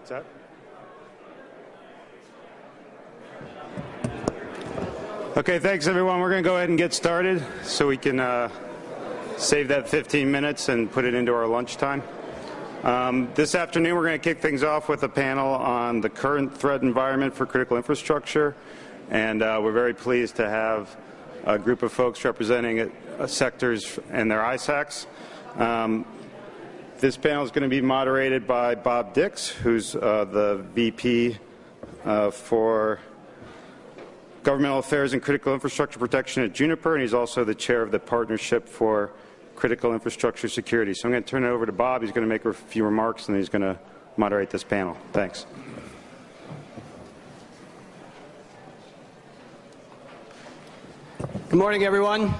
What's that? Okay, thanks everyone. We're going to go ahead and get started so we can uh, save that 15 minutes and put it into our lunchtime. Um, this afternoon, we're going to kick things off with a panel on the current threat environment for critical infrastructure. And uh, we're very pleased to have a group of folks representing uh, sectors and their ISACs. Um, this panel is going to be moderated by Bob Dix, who's uh, the VP uh, for Governmental Affairs and Critical Infrastructure Protection at Juniper, and he's also the chair of the Partnership for Critical Infrastructure Security. So I'm going to turn it over to Bob. He's going to make a few remarks, and he's going to moderate this panel. Thanks. Good morning, everyone.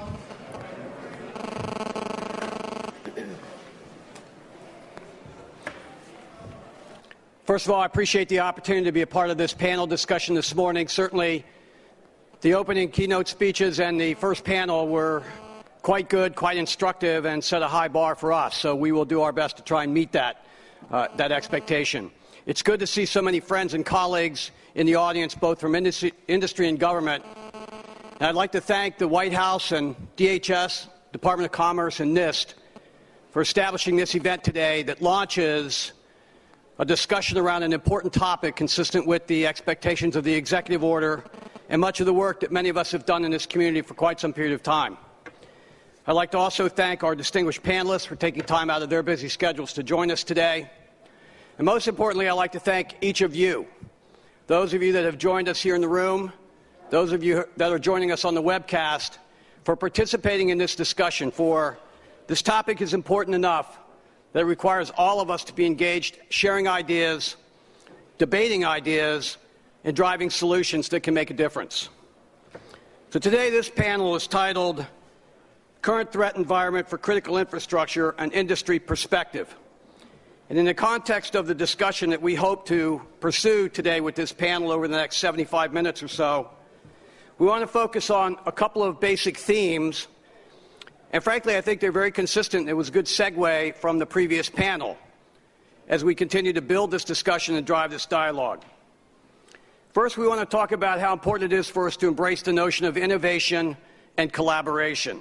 First of all, I appreciate the opportunity to be a part of this panel discussion this morning. Certainly, the opening keynote speeches and the first panel were quite good, quite instructive, and set a high bar for us. So we will do our best to try and meet that, uh, that expectation. It's good to see so many friends and colleagues in the audience, both from industry, industry and government. And I'd like to thank the White House and DHS, Department of Commerce, and NIST for establishing this event today that launches a discussion around an important topic consistent with the expectations of the executive order and much of the work that many of us have done in this community for quite some period of time. I'd like to also thank our distinguished panelists for taking time out of their busy schedules to join us today. And most importantly, I'd like to thank each of you, those of you that have joined us here in the room, those of you that are joining us on the webcast, for participating in this discussion. For this topic is important enough that requires all of us to be engaged, sharing ideas, debating ideas, and driving solutions that can make a difference. So today, this panel is titled Current Threat Environment for Critical Infrastructure An Industry Perspective. And in the context of the discussion that we hope to pursue today with this panel over the next 75 minutes or so, we want to focus on a couple of basic themes and frankly, I think they're very consistent. It was a good segue from the previous panel as we continue to build this discussion and drive this dialogue. First, we want to talk about how important it is for us to embrace the notion of innovation and collaboration.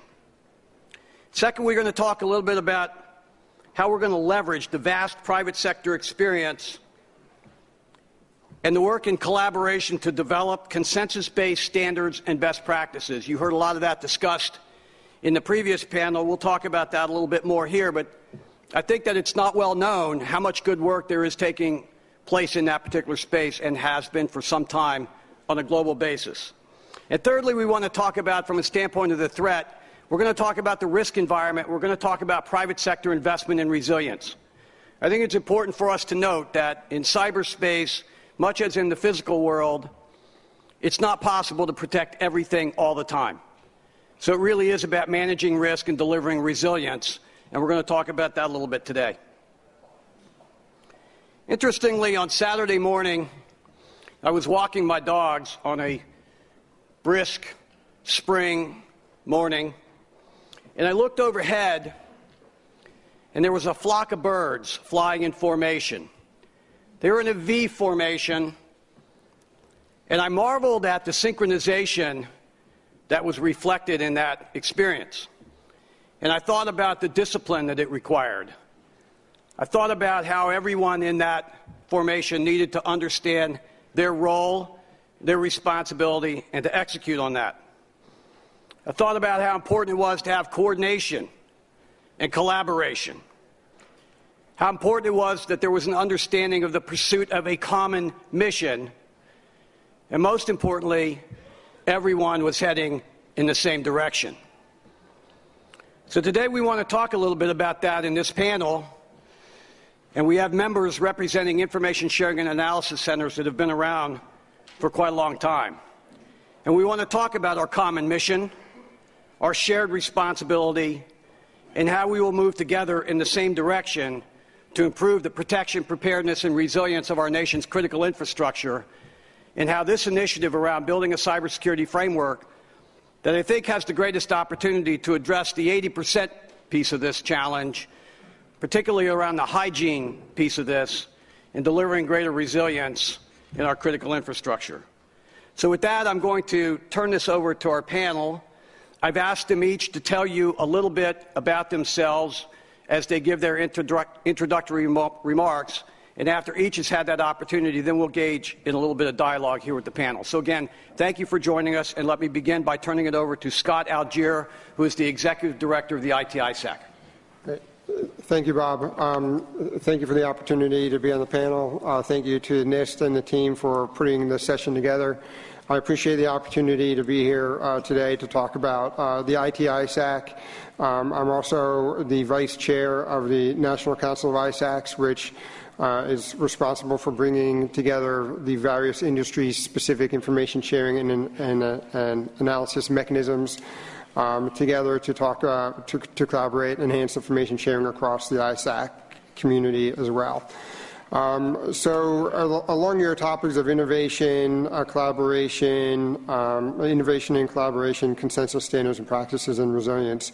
Second, we're going to talk a little bit about how we're going to leverage the vast private sector experience and the work in collaboration to develop consensus based standards and best practices. You heard a lot of that discussed in the previous panel. We'll talk about that a little bit more here, but I think that it's not well known how much good work there is taking place in that particular space and has been for some time on a global basis. And thirdly, we want to talk about, from a standpoint of the threat, we're going to talk about the risk environment. We're going to talk about private sector investment and resilience. I think it's important for us to note that in cyberspace, much as in the physical world, it's not possible to protect everything all the time. So it really is about managing risk and delivering resilience, and we're going to talk about that a little bit today. Interestingly, on Saturday morning, I was walking my dogs on a brisk spring morning, and I looked overhead, and there was a flock of birds flying in formation. They were in a V formation, and I marveled at the synchronization that was reflected in that experience. And I thought about the discipline that it required. I thought about how everyone in that formation needed to understand their role, their responsibility, and to execute on that. I thought about how important it was to have coordination and collaboration. How important it was that there was an understanding of the pursuit of a common mission. And most importantly, everyone was heading in the same direction. So today we want to talk a little bit about that in this panel. And we have members representing information sharing and analysis centers that have been around for quite a long time. And we want to talk about our common mission, our shared responsibility, and how we will move together in the same direction to improve the protection, preparedness, and resilience of our nation's critical infrastructure and how this initiative around building a cybersecurity framework that I think has the greatest opportunity to address the 80% piece of this challenge, particularly around the hygiene piece of this, and delivering greater resilience in our critical infrastructure. So, with that, I'm going to turn this over to our panel. I've asked them each to tell you a little bit about themselves as they give their introductory remarks. And after each has had that opportunity, then we'll gauge in a little bit of dialogue here with the panel. So, again, thank you for joining us. And let me begin by turning it over to Scott Algeier, who is the Executive Director of the ITISAC. Thank you, Bob. Um, thank you for the opportunity to be on the panel. Uh, thank you to NIST and the team for putting this session together. I appreciate the opportunity to be here uh, today to talk about uh, the ITISAC. Um, I'm also the vice chair of the National Council of ISACs, which uh, is responsible for bringing together the various industry-specific information sharing and, and, uh, and analysis mechanisms um, together to talk uh, to, to collaborate, enhance information sharing across the ISAC community as well. Um, so along your topics of innovation, uh, collaboration, um, innovation and collaboration, consensus standards and practices, and resilience,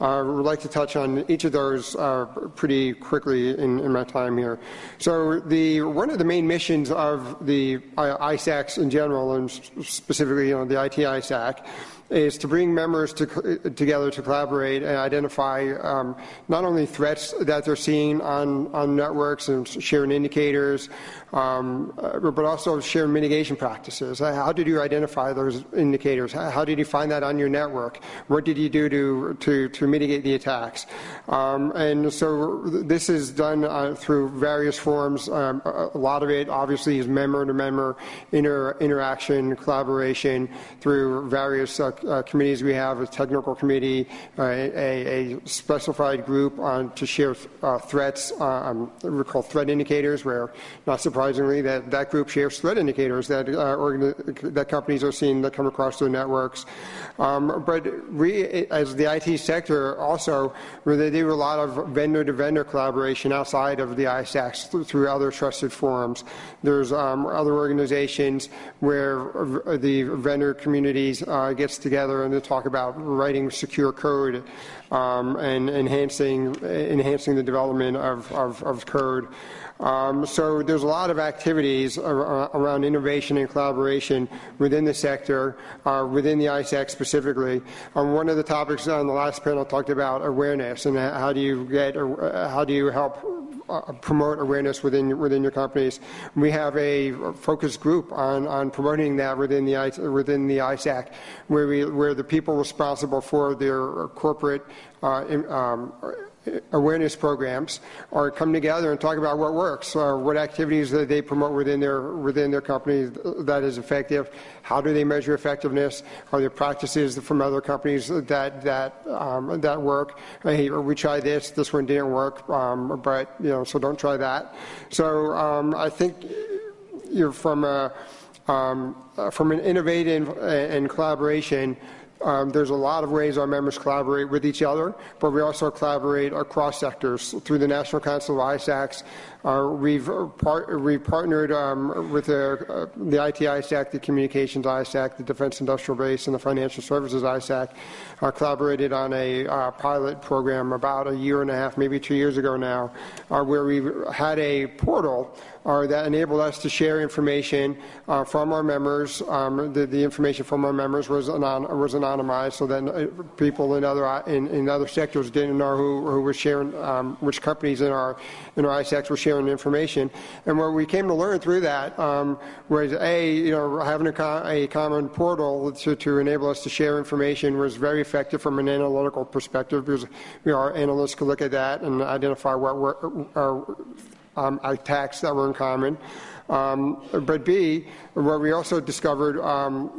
I uh, would like to touch on each of those uh, pretty quickly in, in, my time here. So the one of the main missions of the ISACs in general, and specifically you know, the IT ISAC, is to bring members to, together to collaborate and identify um, not only threats that they're seeing on, on networks and sharing indicators, um, uh, but also share mitigation practices. How did you identify those indicators? How did you find that on your network? What did you do to, to, to mitigate the attacks? Um, and so this is done uh, through various forms. Um, a lot of it obviously is member-to-member inter interaction, collaboration through various uh, uh, committees we have, a technical committee, uh, a, a, specified group on, to share uh, threats, um, we call threat indicators, where not surprisingly that, that group shares threat indicators that, that companies are seeing that come across their networks. Um, but we, as the IT sector, also they do a lot of vendor-to-vendor collaboration outside of the ISACs through other trusted forums. There's um, other organizations where the vendor communities uh, gets together and they talk about writing secure code um, and enhancing enhancing the development of, of, of code. Um, so there's a lot of activities around innovation and collaboration within the sector, uh, within the ISAC specifically. Um, one of the topics on the last panel talked about awareness and how do you get, uh, how do you help uh, promote awareness within within your companies. We have a focus group on, on promoting that within the within the ISAC, where we where the people responsible for their corporate uh, um, awareness programs or come together and talk about what works or what activities that they promote within their within their company that is effective how do they measure effectiveness are there practices from other companies that that um, that work? Hey we tried this this one didn't work um, but you know so don't try that. So um, I think you're from a um, from an innovative and collaboration um, there's a lot of ways our members collaborate with each other, but we also collaborate across sectors through the National Council of ISACs. Uh, we've, par- we've partnered um, with the, uh, the IT ISAC, the Communications ISAC, the Defense Industrial Base, and the Financial Services ISAC. Uh, collaborated on a uh, pilot program about a year and a half, maybe two years ago now, uh, where we had a portal uh, that enabled us to share information from our members. Um, the, the, information from our members was, anon- was anonymized, so that people in other in, in, other sectors didn't know who, who was sharing, um, which companies in our in our ISACs were sharing information. And what we came to learn through that um, was a you know having a, co- a common portal to, to enable us to share information was very effective from an analytical perspective because know, our analysts could look at that and identify what were uh, um, attacks that were in common. Um, but B, what we also discovered, um,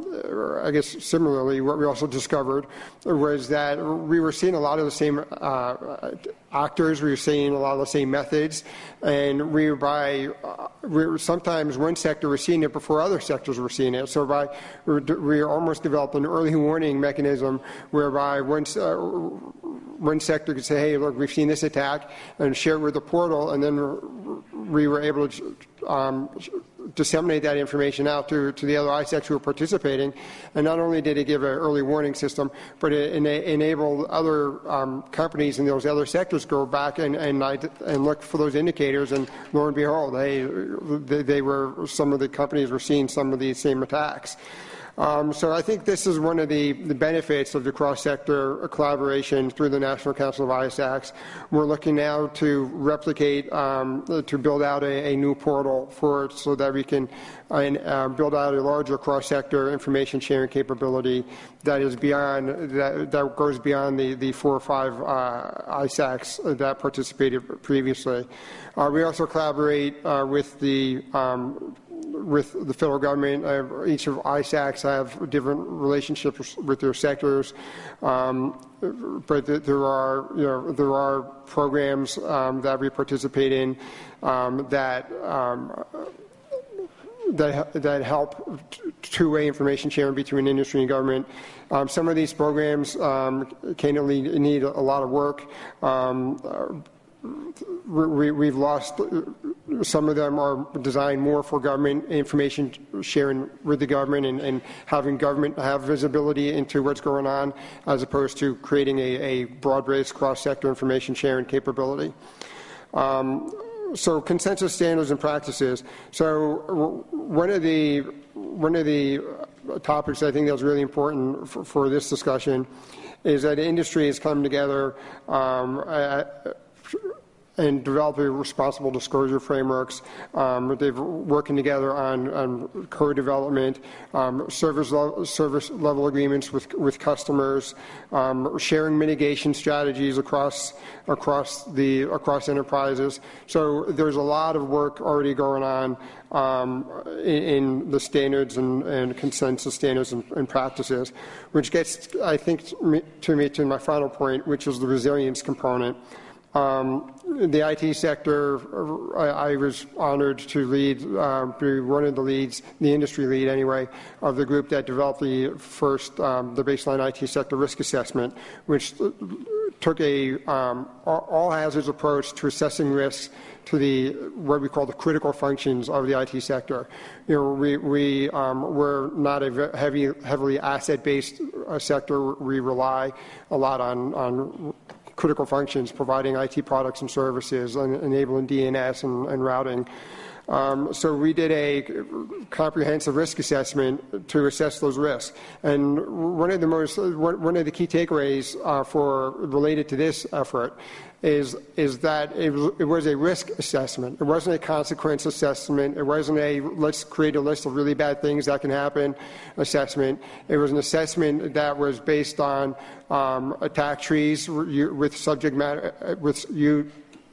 I guess similarly, what we also discovered was that we were seeing a lot of the same uh, actors, we were seeing a lot of the same methods, and we were by uh, we were, sometimes one sector was seeing it before other sectors were seeing it. So by we almost developed an early warning mechanism whereby once uh, one sector could say, hey, look, we've seen this attack, and share it with the portal, and then we were able to um, disseminate that information out to, to the other ISACs who were participating. And not only did it give an early warning system, but it ena- enabled other um, companies in those other sectors go back and, and, and look for those indicators. And lo and behold, they, they were, some of the companies were seeing some of these same attacks. Um, so I think this is one of the, the benefits of the cross-sector collaboration through the National Council of ISACs. We're looking now to replicate, um, to build out a, a, new portal for it so that we can uh, build out a larger cross-sector information sharing capability that is beyond, that, that goes beyond the, the four or five uh, ISACs that participated previously. Uh, we also collaborate uh, with the um, with the federal government. Uh, each of ISACs have different relationships with their sectors, um, but there are you know there are programs um, that we participate in um, that. Um, that, that help two-way information sharing between industry and government. Um, some of these programs um, candidly need a lot of work. We, have lost some of them are designed more for government information sharing with the government and, and, having government have visibility into what's going on as opposed to creating a, a broad-based cross-sector information sharing capability. Um, so consensus standards and practices. So one of the one of the topics I think that was really important for, for this discussion is that industry has come together um, at, and developing responsible disclosure frameworks. Um, they're working together on, on code development, um, service, level, service level agreements with, with customers, um, sharing mitigation strategies across across the across enterprises. So there's a lot of work already going on um, in, in, the standards and, and consensus standards and, and, practices, which gets, I think, to me to my final point, which is the resilience component. Um, the IT sector, I, was honored to lead, uh, be one of the leads, the industry lead anyway, of the group that developed the first, um, the baseline IT sector risk assessment, which took a um, all hazards approach to assessing risks to the what we call the critical functions of the IT sector. You know, we, we um, we're not a heavy, heavily asset-based uh, sector. We rely a lot on on critical functions, providing IT products and services, and enabling DNS and, and routing. Um, so we did a comprehensive risk assessment to assess those risks. And one of the most, one of the key takeaways uh, for related to this effort is, is that it was, a risk assessment. It wasn't a consequence assessment. It wasn't a let's create a list of really bad things that can happen assessment. It was an assessment that was based on um, attack trees with subject matter, with you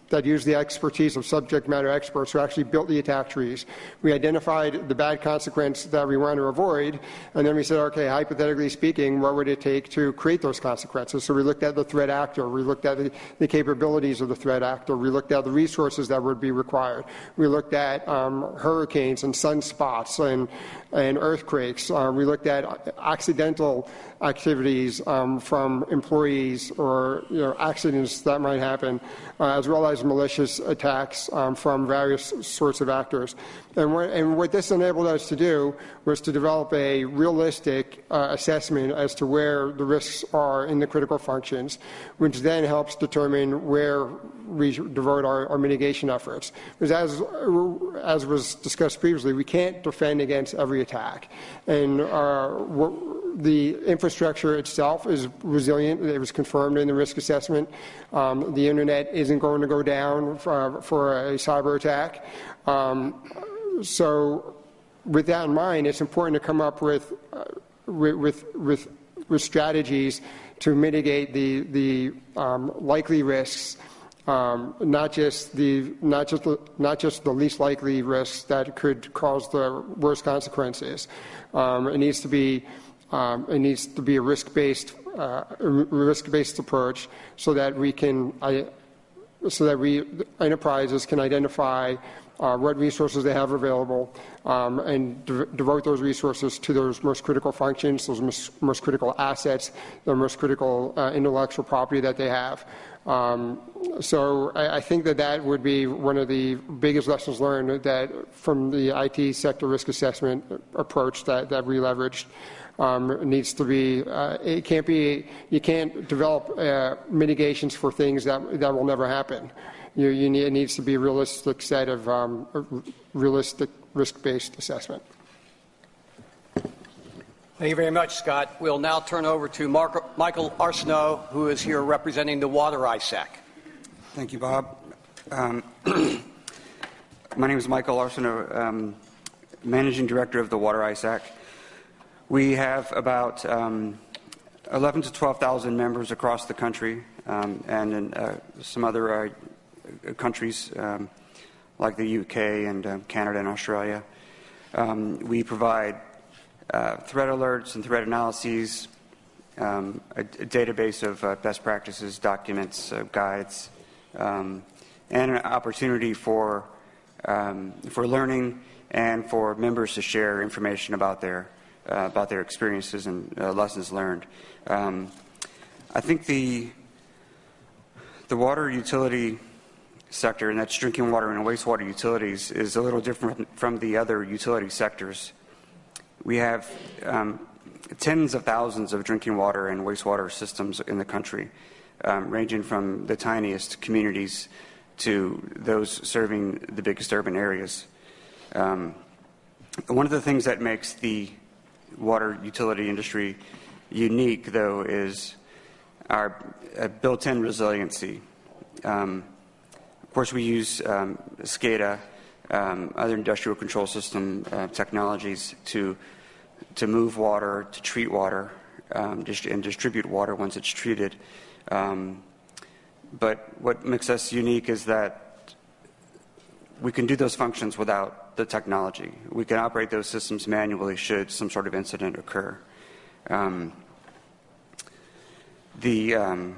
that used the expertise of subject matter experts who actually built the attack trees. We identified the bad consequence that we want to avoid, and then we said, okay, hypothetically speaking, what would it take to create those consequences? So we looked at the threat actor, we looked at the, the capabilities of the threat actor, we looked at the resources that would be required, we looked at um, hurricanes and sunspots and, and earthquakes, uh, we looked at accidental activities um, from employees or you know, accidents that might happen, uh, as well as malicious attacks um, from various sorts of actors. And what, and what, this enabled us to do was to develop a realistic uh, assessment as to where the risks are in the critical functions, which then helps determine where we devote our, our mitigation efforts. Because as, as was discussed previously, we can't defend against every attack. And uh, the infrastructure itself is resilient. It was confirmed in the risk assessment. Um, the internet isn't going to go down for, for a cyber attack. Um, so, with that in mind, it's important to come up with, uh, with, with, with, strategies to mitigate the, the um, likely risks. Um, not just the not just the, not just the least likely risks that could cause the worst consequences. Um, it needs to be um, it needs to be a risk-based uh, risk-based approach so that we can so that we enterprises can identify uh, what resources they have available um, and de- devote those resources to those most critical functions, those most, most critical assets, the most critical uh, intellectual property that they have. Um, so I, I, think that that would be one of the biggest lessons learned that from the IT sector risk assessment approach that, that we leveraged. Um, needs to be, uh, it can't be, you can't develop uh, mitigations for things that, that will never happen. You, you need, it needs to be a realistic set of um, realistic risk-based assessment. Thank you very much, Scott. We'll now turn over to Mark, Michael Arceneaux, who is here representing the Water ISAC. Thank you, Bob. Um, my name is Michael Arceneaux, um, Managing Director of the Water ISAC. We have about um, 11 to 12,000 members across the country um, and in uh, some other uh, countries um, like the UK and uh, Canada and Australia. Um, we provide uh, threat alerts and threat analyses, um, a, a, database of uh, best practices, documents, uh, guides, um, and an opportunity for, um, for learning and for members to share information about their, uh, about their experiences and uh, lessons learned. Um, I think the, the water utility sector, and that's drinking water and wastewater utilities, is a little different from the other utility sectors. We have um, tens of thousands of drinking water and wastewater systems in the country, um, ranging from the tiniest communities to those serving the biggest urban areas. Um, one of the things that makes the water utility industry unique, though, is our uh, built in resiliency. Um, course, we use um, SCADA, um, other industrial control system uh, technologies to to move water, to treat water, um, and distribute water once it's treated. Um, but what makes us unique is that we can do those functions without the technology. We can operate those systems manually should some sort of incident occur. Um, the um,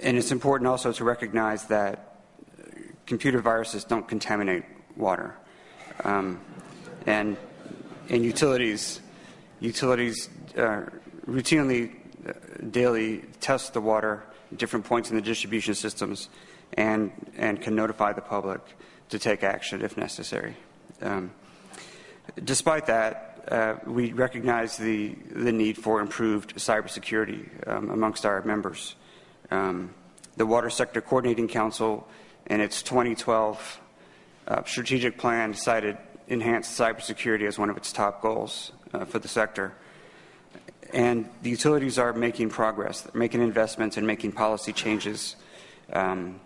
and it's important also to recognize that computer viruses don't contaminate water. Um, and in utilities, utilities uh, routinely, uh, daily test the water at different points in the distribution systems and, and can notify the public to take action if necessary. Um, despite that, uh, we recognize the, the need for improved cybersecurity um, amongst our members. Um, the Water Sector Coordinating Council, in its 2012 uh, strategic plan, decided enhanced cybersecurity as one of its top goals uh, for the sector. And the utilities are making progress, They're making investments and making policy changes. Um,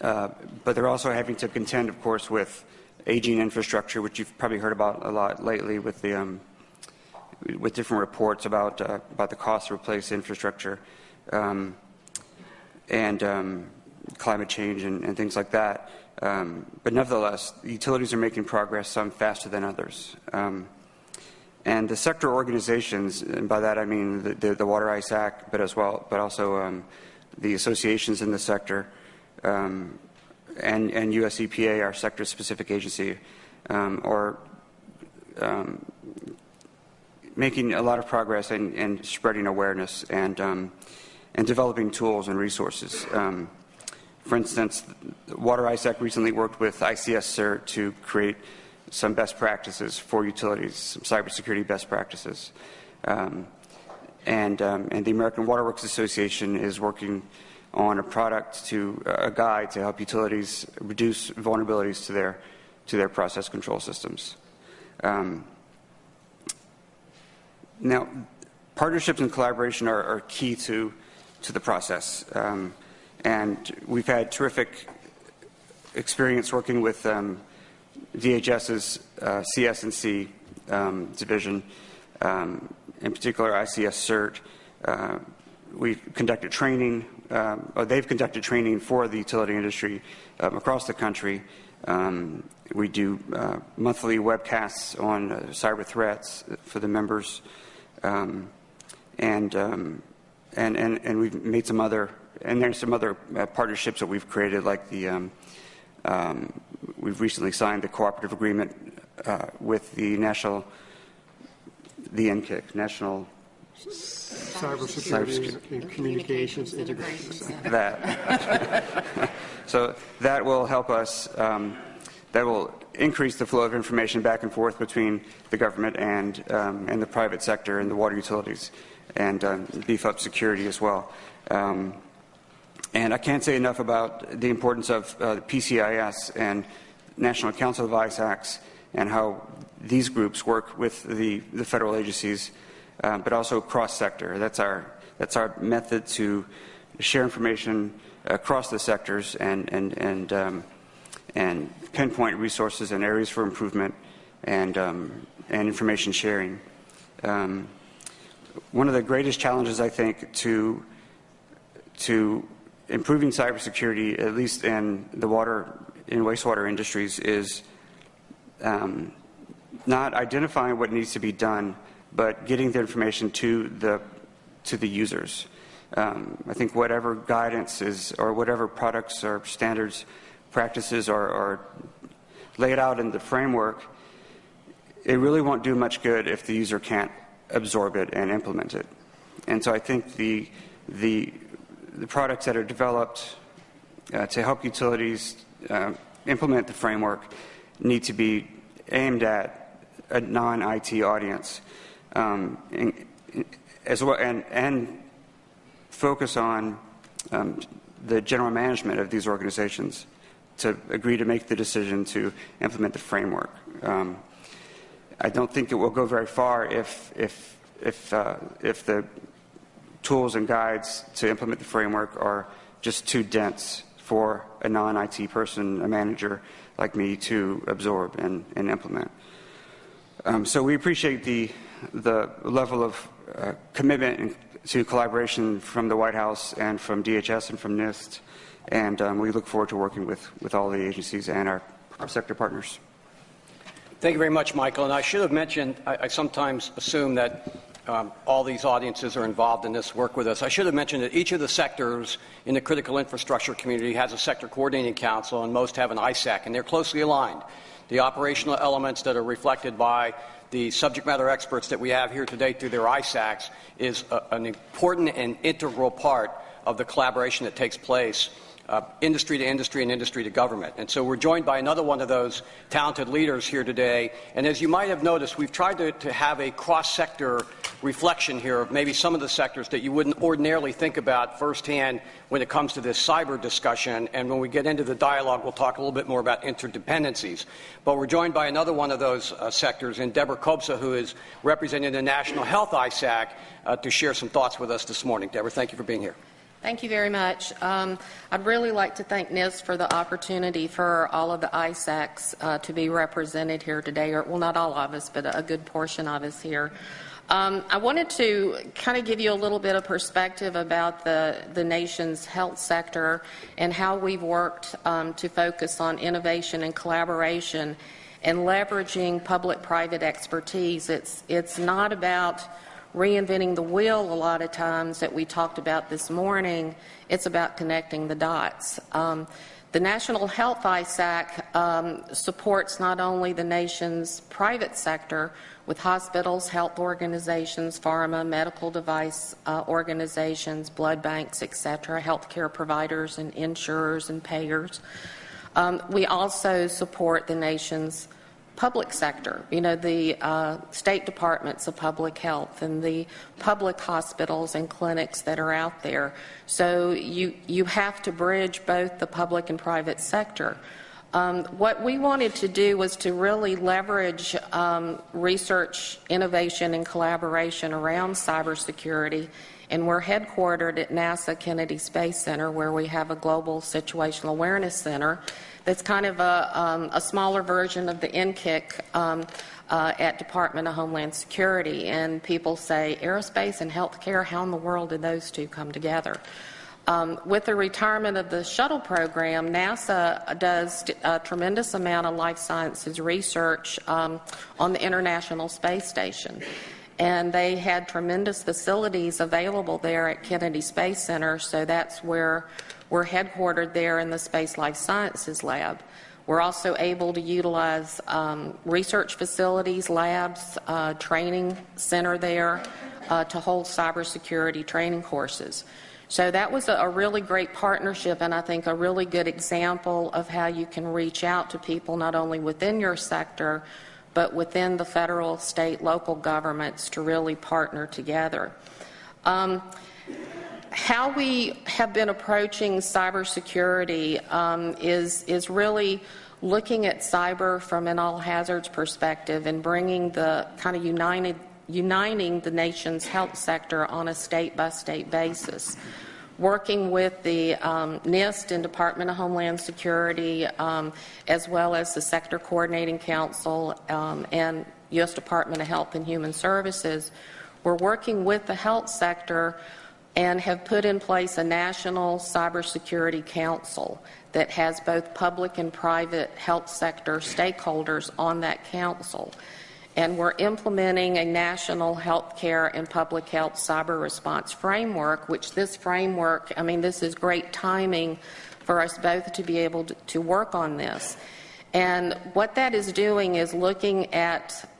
uh, but they're also having to contend, of course, with aging infrastructure, which you've probably heard about a lot lately with the um, with different reports about uh, about the cost to replace infrastructure um, and um, climate change and, and, things like that. Um, but nevertheless, utilities are making progress, some faster than others. Um, and the sector organizations, and by that I mean the, the, the Water ISAC, but as well, but also um, the associations in the sector, um, and, and US EPA, our sector-specific agency, are making a lot of progress and, and spreading awareness and um, and developing tools and resources. Um, for instance, Water ISAC recently worked with ICS to create some best practices for utilities, some cybersecurity best practices. Um, and, um, and the American Water Works Association is working on a product to a guide to help utilities reduce vulnerabilities to their to their process control systems. Um, now, partnerships and collaboration are, are key to to the process. Um, and we've had terrific experience working with um, DHS's uh, CS&C um, division, um, in particular ICS CERT. Uh, we've conducted training, um, or they've conducted training for the utility industry um, across the country. We do uh, monthly webcasts on uh, cyber threats for the members. and and, and, and we've made some other, and there's some other uh, partnerships that we've created, like the, um, um, we've recently signed the cooperative agreement uh, with the national, the NCIC, National Cybersecurity and communications integration. that. so that will help us. Um, that will increase the flow of information back and forth between the government and um, and the private sector and the water utilities, and um, beef up security as well. Um, and I can't say enough about the importance of uh, PCIS and National Council of ISACs and how these groups work with the, the federal agencies, uh, but also cross-sector. That's our, that's our method to share information across the sectors and, and, and, um, and pinpoint resources and areas for improvement and, um, and information sharing. Um, one of the greatest challenges, I think, to, to improving cybersecurity, at least in the water in wastewater industries, is um, not identifying what needs to be done, but getting the information to the to the users. Um, I think whatever guidance is, or whatever products or standards, practices are, are laid out in the framework, it really won't do much good if the user can't absorb it and implement it. And so I think the the the products that are developed uh, to help utilities uh, implement the framework need to be aimed at a non-IT audience, um, and, as well, and, and focus on um, the general management of these organizations to agree to make the decision to implement the framework. Um, I don't think it will go very far if if if uh, if the tools and guides to implement the framework are just too dense for a non-IT person, a manager like me, to absorb and, and implement. Um, so we appreciate the, the level of uh, commitment to collaboration from the White House and from DHS and from NIST, and um, we look forward to working with, with all the agencies and our, our sector partners. Thank you very much, Michael. And I should have mentioned, I, I sometimes assume that um, all these audiences are involved in this work with us. I should have mentioned that each of the sectors in the critical infrastructure community has a sector coordinating council, and most have an ISAC, and they're closely aligned. The operational elements that are reflected by the subject matter experts that we have here today through their ISACs is a, an important and integral part of the collaboration that takes place uh, industry to industry and industry to government. And so we're joined by another one of those talented leaders here today. And as you might have noticed, we've tried to, to have a cross sector reflection here of maybe some of the sectors that you wouldn't ordinarily think about firsthand when it comes to this cyber discussion. And when we get into the dialogue, we'll talk a little bit more about interdependencies. But we're joined by another one of those uh, sectors, and Deborah Kobza, who is representing the National Health ISAC, uh, to share some thoughts with us this morning. Deborah, thank you for being here. Thank you very much. Um, I'd really like to thank NIST for the opportunity for all of the ISACs uh, to be represented here today, or well, not all of us, but a good portion of us here. Um, I wanted to kind of give you a little bit of perspective about the, the nation's health sector and how we've worked um, to focus on innovation and collaboration and leveraging public private expertise. It's, it's not about reinventing the wheel a lot of times that we talked about this morning. It's about connecting the dots. Um, the National Health ISAC um, supports not only the nation's private sector with hospitals, health organizations, pharma, medical device uh, organizations, blood banks, etc., healthcare providers and insurers and payers. Um, we also support the nation's public sector. You know, the uh, State Departments of Public Health and the public hospitals and clinics that are out there. So you, you have to bridge both the public and private sector. Um, what we wanted to do was to really leverage um, research, innovation, and collaboration around cybersecurity. And we're headquartered at NASA Kennedy Space Center, where we have a global situational awareness center that's kind of a, um, a smaller version of the NCIC um, uh, at Department of Homeland Security. And people say, aerospace and healthcare, how in the world did those two come together? Um, with the retirement of the shuttle program, NASA does a tremendous amount of life sciences research um, on the International Space Station. And they had tremendous facilities available there at Kennedy Space Center, so that's where we're headquartered there in the Space Life Sciences Lab. We're also able to utilize um, research facilities, labs, uh, training center there, uh, to hold cybersecurity training courses. So that was a, a, really great partnership, and I think a really good example of how you can reach out to people not only within your sector, but within the federal, state, local governments to really partner together. Um, how we have been approaching cybersecurity um, is is really looking at cyber from an all hazards perspective and bringing the kind of united uniting the nation's health sector on a state by state basis working with the um, NIST and Department of Homeland Security, um, as well as the Sector Coordinating Council um, and U.S. Department of Health and Human Services. We're working with the health sector and have put in place a national cybersecurity council that has both public and private health sector stakeholders on that council and we're implementing a national healthcare and public health cyber response framework, which this framework, I mean, this is great timing for us both to be able to, to work on this. And what that is doing is looking at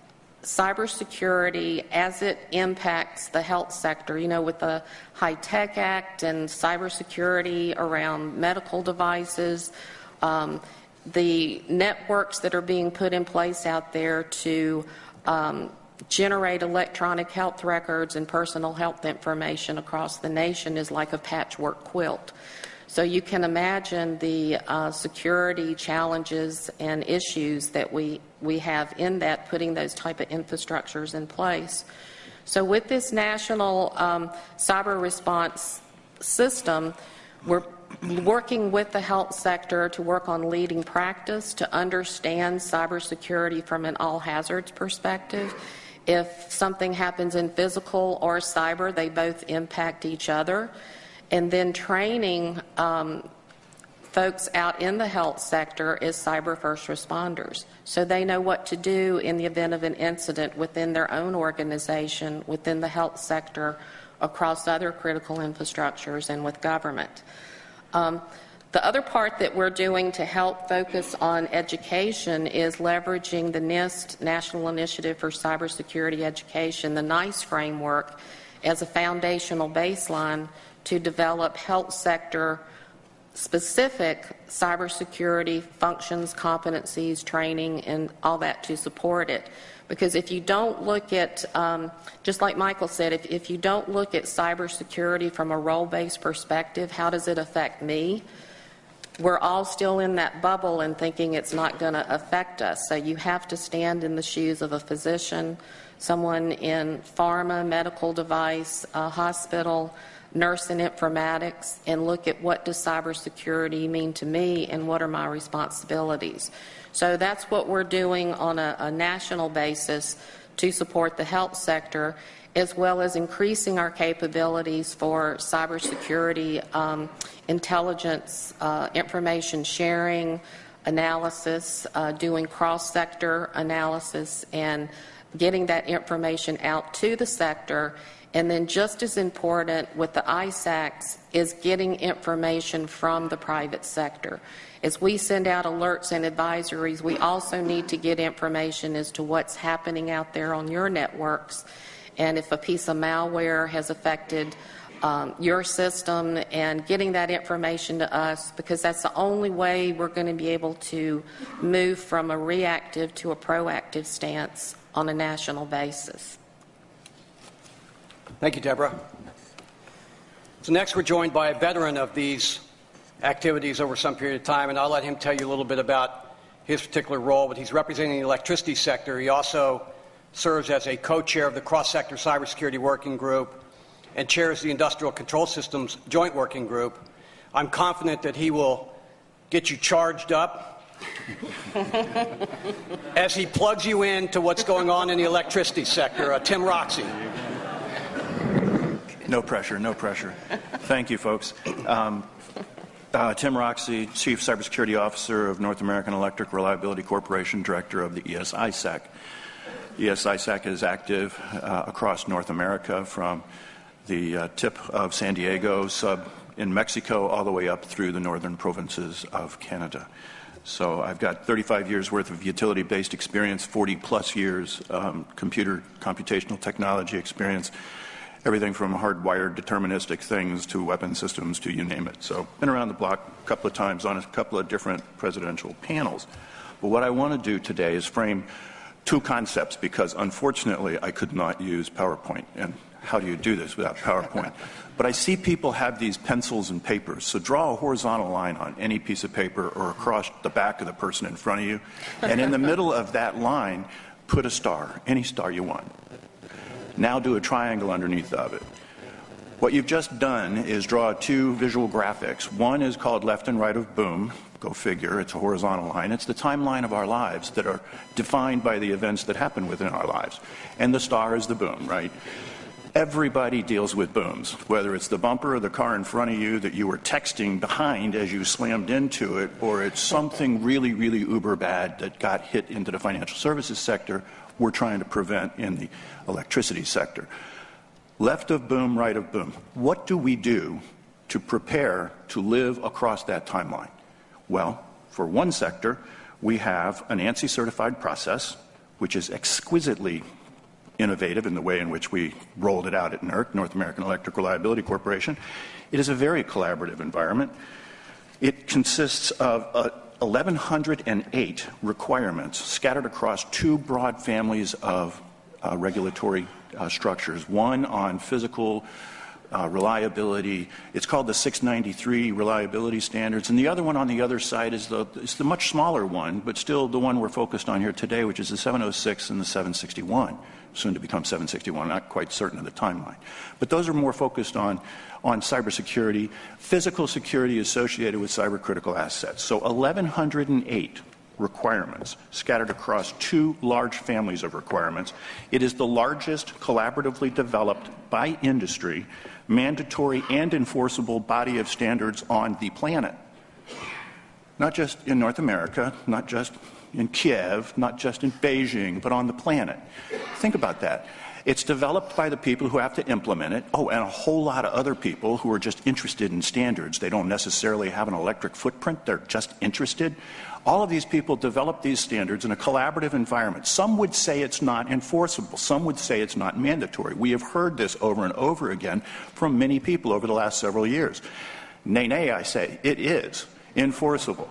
cybersecurity as it impacts the health sector, you know, with the HITECH Act and cybersecurity around medical devices, um, the networks that are being put in place out there to um, generate electronic health records and personal health information across the nation is like a patchwork quilt. So you can imagine the uh, security challenges and issues that we, we have in that, putting those type of infrastructures in place. So with this national um, cyber response system, we're working with the health sector to work on leading practice to understand cybersecurity from an all hazards perspective. If something happens in physical or cyber, they both impact each other. And then training um, folks out in the health sector as cyber first responders. So they know what to do in the event of an incident within their own organization, within the health sector, across other critical infrastructures, and with government. Um, the other part that we're doing to help focus on education is leveraging the NIST National Initiative for Cybersecurity Education, the NICE framework, as a foundational baseline to develop health sector specific cybersecurity functions, competencies, training, and all that to support it. Because if you don't look at, um, just like Michael said, if, if you don't look at cybersecurity from a role based perspective, how does it affect me? We're all still in that bubble and thinking it's not going to affect us. So you have to stand in the shoes of a physician, someone in pharma, medical device, hospital, nurse in informatics, and look at what does cybersecurity mean to me and what are my responsibilities. So that's what we're doing on a, a national basis to support the health sector, as well as increasing our capabilities for cybersecurity, um, intelligence, uh, information sharing, analysis, uh, doing cross sector analysis, and getting that information out to the sector. And then, just as important with the ISACs, is getting information from the private sector. As we send out alerts and advisories, we also need to get information as to what's happening out there on your networks and if a piece of malware has affected um, your system and getting that information to us because that's the only way we're going to be able to move from a reactive to a proactive stance on a national basis. Thank you, Deborah. So, next, we're joined by a veteran of these activities over some period of time, and I'll let him tell you a little bit about his particular role. But he's representing the electricity sector. He also serves as a co-chair of the cross-sector cybersecurity working group and chairs the industrial control systems joint working group. I'm confident that he will get you charged up as he plugs you in to what's going on in the electricity sector. Uh, Tim Roxey. No pressure, no pressure. Thank you, folks. Um, uh, Tim Roxey, Chief Cybersecurity Officer of North American Electric Reliability Corporation, Director of the ESISAC. ESISAC is active uh, across North America from the uh, tip of San Diego, sub in Mexico, all the way up through the northern provinces of Canada. So I've got 35 years worth of utility based experience, 40 plus years um, computer computational technology experience, everything from hardwired deterministic things to weapon systems to you name it. So been around the block a couple of times on a couple of different presidential panels. But what I want to do today is frame two concepts because unfortunately I could not use PowerPoint. And how do you do this without PowerPoint? But I see people have these pencils and papers. So draw a horizontal line on any piece of paper or across the back of the person in front of you. And in the middle of that line, put a star, any star you want. Now do a triangle underneath of it. What you've just done is draw two visual graphics. One is called left and right of boom. Go figure, it's a horizontal line. It's the timeline of our lives that are defined by the events that happen within our lives. And the star is the boom, right? Everybody deals with booms, whether it's the bumper of the car in front of you that you were texting behind as you slammed into it, or it's something really, really uber bad that got hit into the financial services sector we're trying to prevent in the electricity sector. Left of boom, right of boom. What do we do to prepare to live across that timeline? Well, for one sector, we have an ANSI certified process, which is exquisitely innovative in the way in which we rolled it out at NERC, North American Electric Reliability Corporation. It is a very collaborative environment. It consists of uh, 1,108 requirements scattered across two broad families of uh, regulatory uh, structures one on physical uh, reliability. It's called the 693 reliability standards. And the other one on the other side is the, is the much smaller one, but still the one we're focused on here today, which is the 706 and the 761, soon to become 761. I'm not quite certain of the timeline. But those are more focused on, on cybersecurity, physical security associated with cybercritical assets. So 1,108 requirements scattered across two large families of requirements. It is the largest collaboratively developed by industry mandatory and enforceable body of standards on the planet. Not just in North America, not just in Kiev, not just in Beijing, but on the planet. Think about that. It's developed by the people who have to implement it. Oh, and a whole lot of other people who are just interested in standards. They don't necessarily have an electric footprint, they're just interested. All of these people develop these standards in a collaborative environment. Some would say it's not enforceable. Some would say it's not mandatory. We have heard this over and over again from many people over the last several years. Nay, nay, I say, it is enforceable.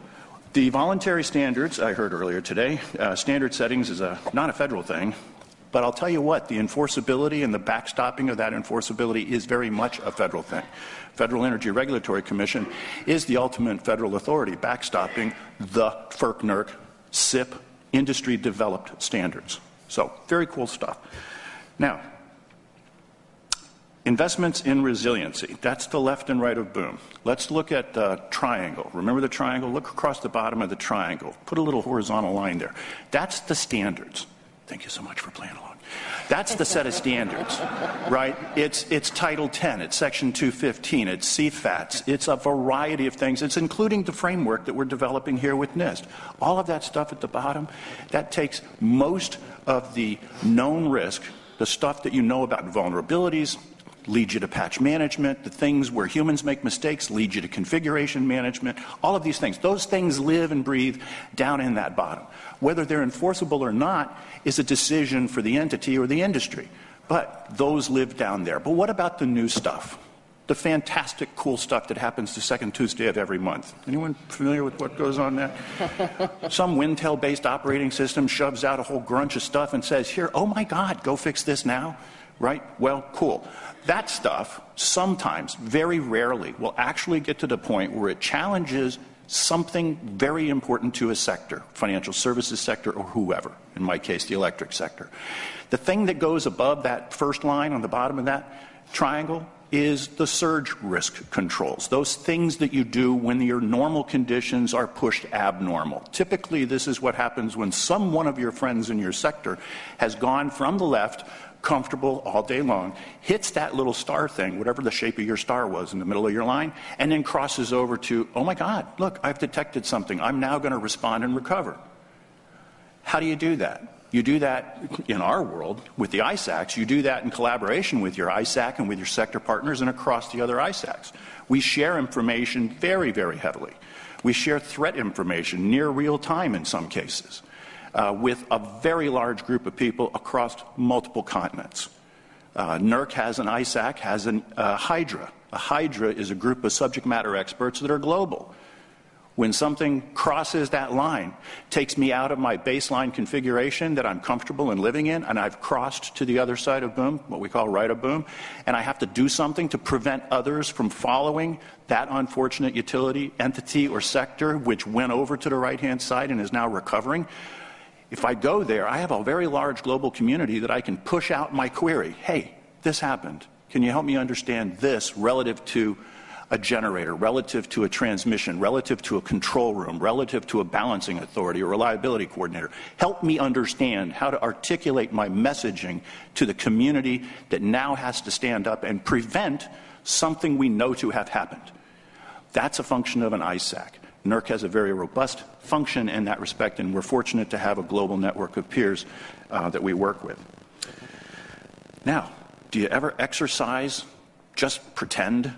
The voluntary standards, I heard earlier today, uh, standard settings is a, not a federal thing. But I'll tell you what, the enforceability and the backstopping of that enforceability is very much a federal thing. Federal Energy Regulatory Commission is the ultimate federal authority backstopping the FERC NERC CIP industry developed standards. So, very cool stuff. Now, investments in resiliency. That's the left and right of boom. Let's look at the triangle. Remember the triangle? Look across the bottom of the triangle. Put a little horizontal line there. That's the standards. Thank you so much for playing along. That's the set of standards, right? It's, it's Title 10, it's Section 215, it's CFATS, it's a variety of things. It's including the framework that we're developing here with NIST. All of that stuff at the bottom, that takes most of the known risk, the stuff that you know about vulnerabilities, lead you to patch management. The things where humans make mistakes lead you to configuration management. All of these things. Those things live and breathe down in that bottom. Whether they're enforceable or not is a decision for the entity or the industry. But those live down there. But what about the new stuff? The fantastic, cool stuff that happens the second Tuesday of every month. Anyone familiar with what goes on there? Some Wintel based operating system shoves out a whole grunch of stuff and says, Here, oh my God, go fix this now right? Well, cool. That stuff sometimes, very rarely, will actually get to the point where it challenges something very important to a sector, financial services sector or whoever, in my case, the electric sector. The thing that goes above that first line on the bottom of that triangle is the surge risk controls, those things that you do when your normal conditions are pushed abnormal. Typically, this is what happens when some one of your friends in your sector has gone from the left comfortable all day long, hits that little star thing, whatever the shape of your star was in the middle of your line, and then crosses over to, oh my God, look, I've detected something. I'm now going to respond and recover. How do you do that? You do that in our world with the ISACs. You do that in collaboration with your ISAC and with your sector partners and across the other ISACs. We share information very, very heavily. We share threat information near real time in some cases uh, with a very large group of people across multiple continents. Uh, NERC has an ISAC, has a uh, Hydra. A Hydra is a group of subject matter experts that are global. When something crosses that line, takes me out of my baseline configuration that I'm comfortable in living in, and I've crossed to the other side of boom, what we call right of boom, and I have to do something to prevent others from following that unfortunate utility, entity, or sector which went over to the right hand side and is now recovering. If I go there, I have a very large global community that I can push out my query. Hey, this happened. Can you help me understand this relative to a generator, relative to a transmission, relative to a control room, relative to a balancing authority or reliability coordinator. Help me understand how to articulate my messaging to the community that now has to stand up and prevent something we know to have happened. That's a function of an ISAC. NERC has a very robust function in that respect, and we're fortunate to have a global network of peers uh, that we work with. Now, do you ever exercise, just pretend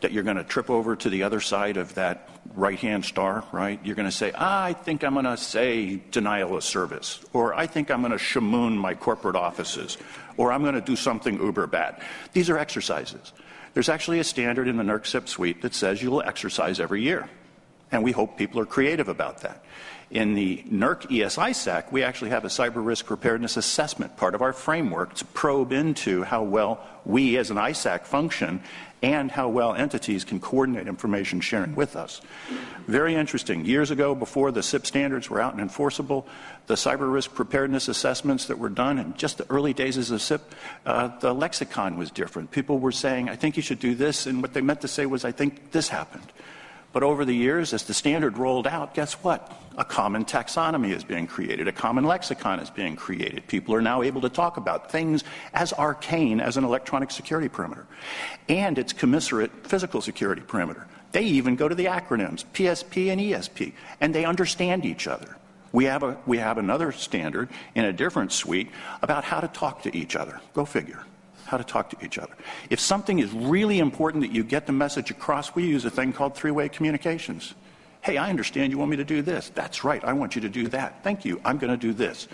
that you're going to trip over to the other side of that right hand star, right? You're going to say, I think I'm going to say denial of service, or I think I'm going to shamoon my corporate offices, or I'm going to do something uber bad. These are exercises. There's actually a standard in the NERC CIP suite that says you will exercise every year. And we hope people are creative about that. In the NERC ESISAC, we actually have a cyber risk preparedness assessment, part of our framework to probe into how well we as an ISAC function and how well entities can coordinate information sharing with us. Very interesting. Years ago, before the CIP standards were out and enforceable, the cyber risk preparedness assessments that were done in just the early days of CIP, uh, the lexicon was different. People were saying, I think you should do this, and what they meant to say was, I think this happened. But over the years, as the standard rolled out, guess what? A common taxonomy is being created, a common lexicon is being created. People are now able to talk about things as arcane as an electronic security perimeter. And its commensurate physical security perimeter. They even go to the acronyms, PSP and ESP, and they understand each other. We have, a, we have another standard in a different suite about how to talk to each other. Go figure how to talk to each other. If something is really important that you get the message across, we use a thing called three way communications. Hey, I understand you want me to do this. That's right, I want you to do that. Thank you, I'm going to do this.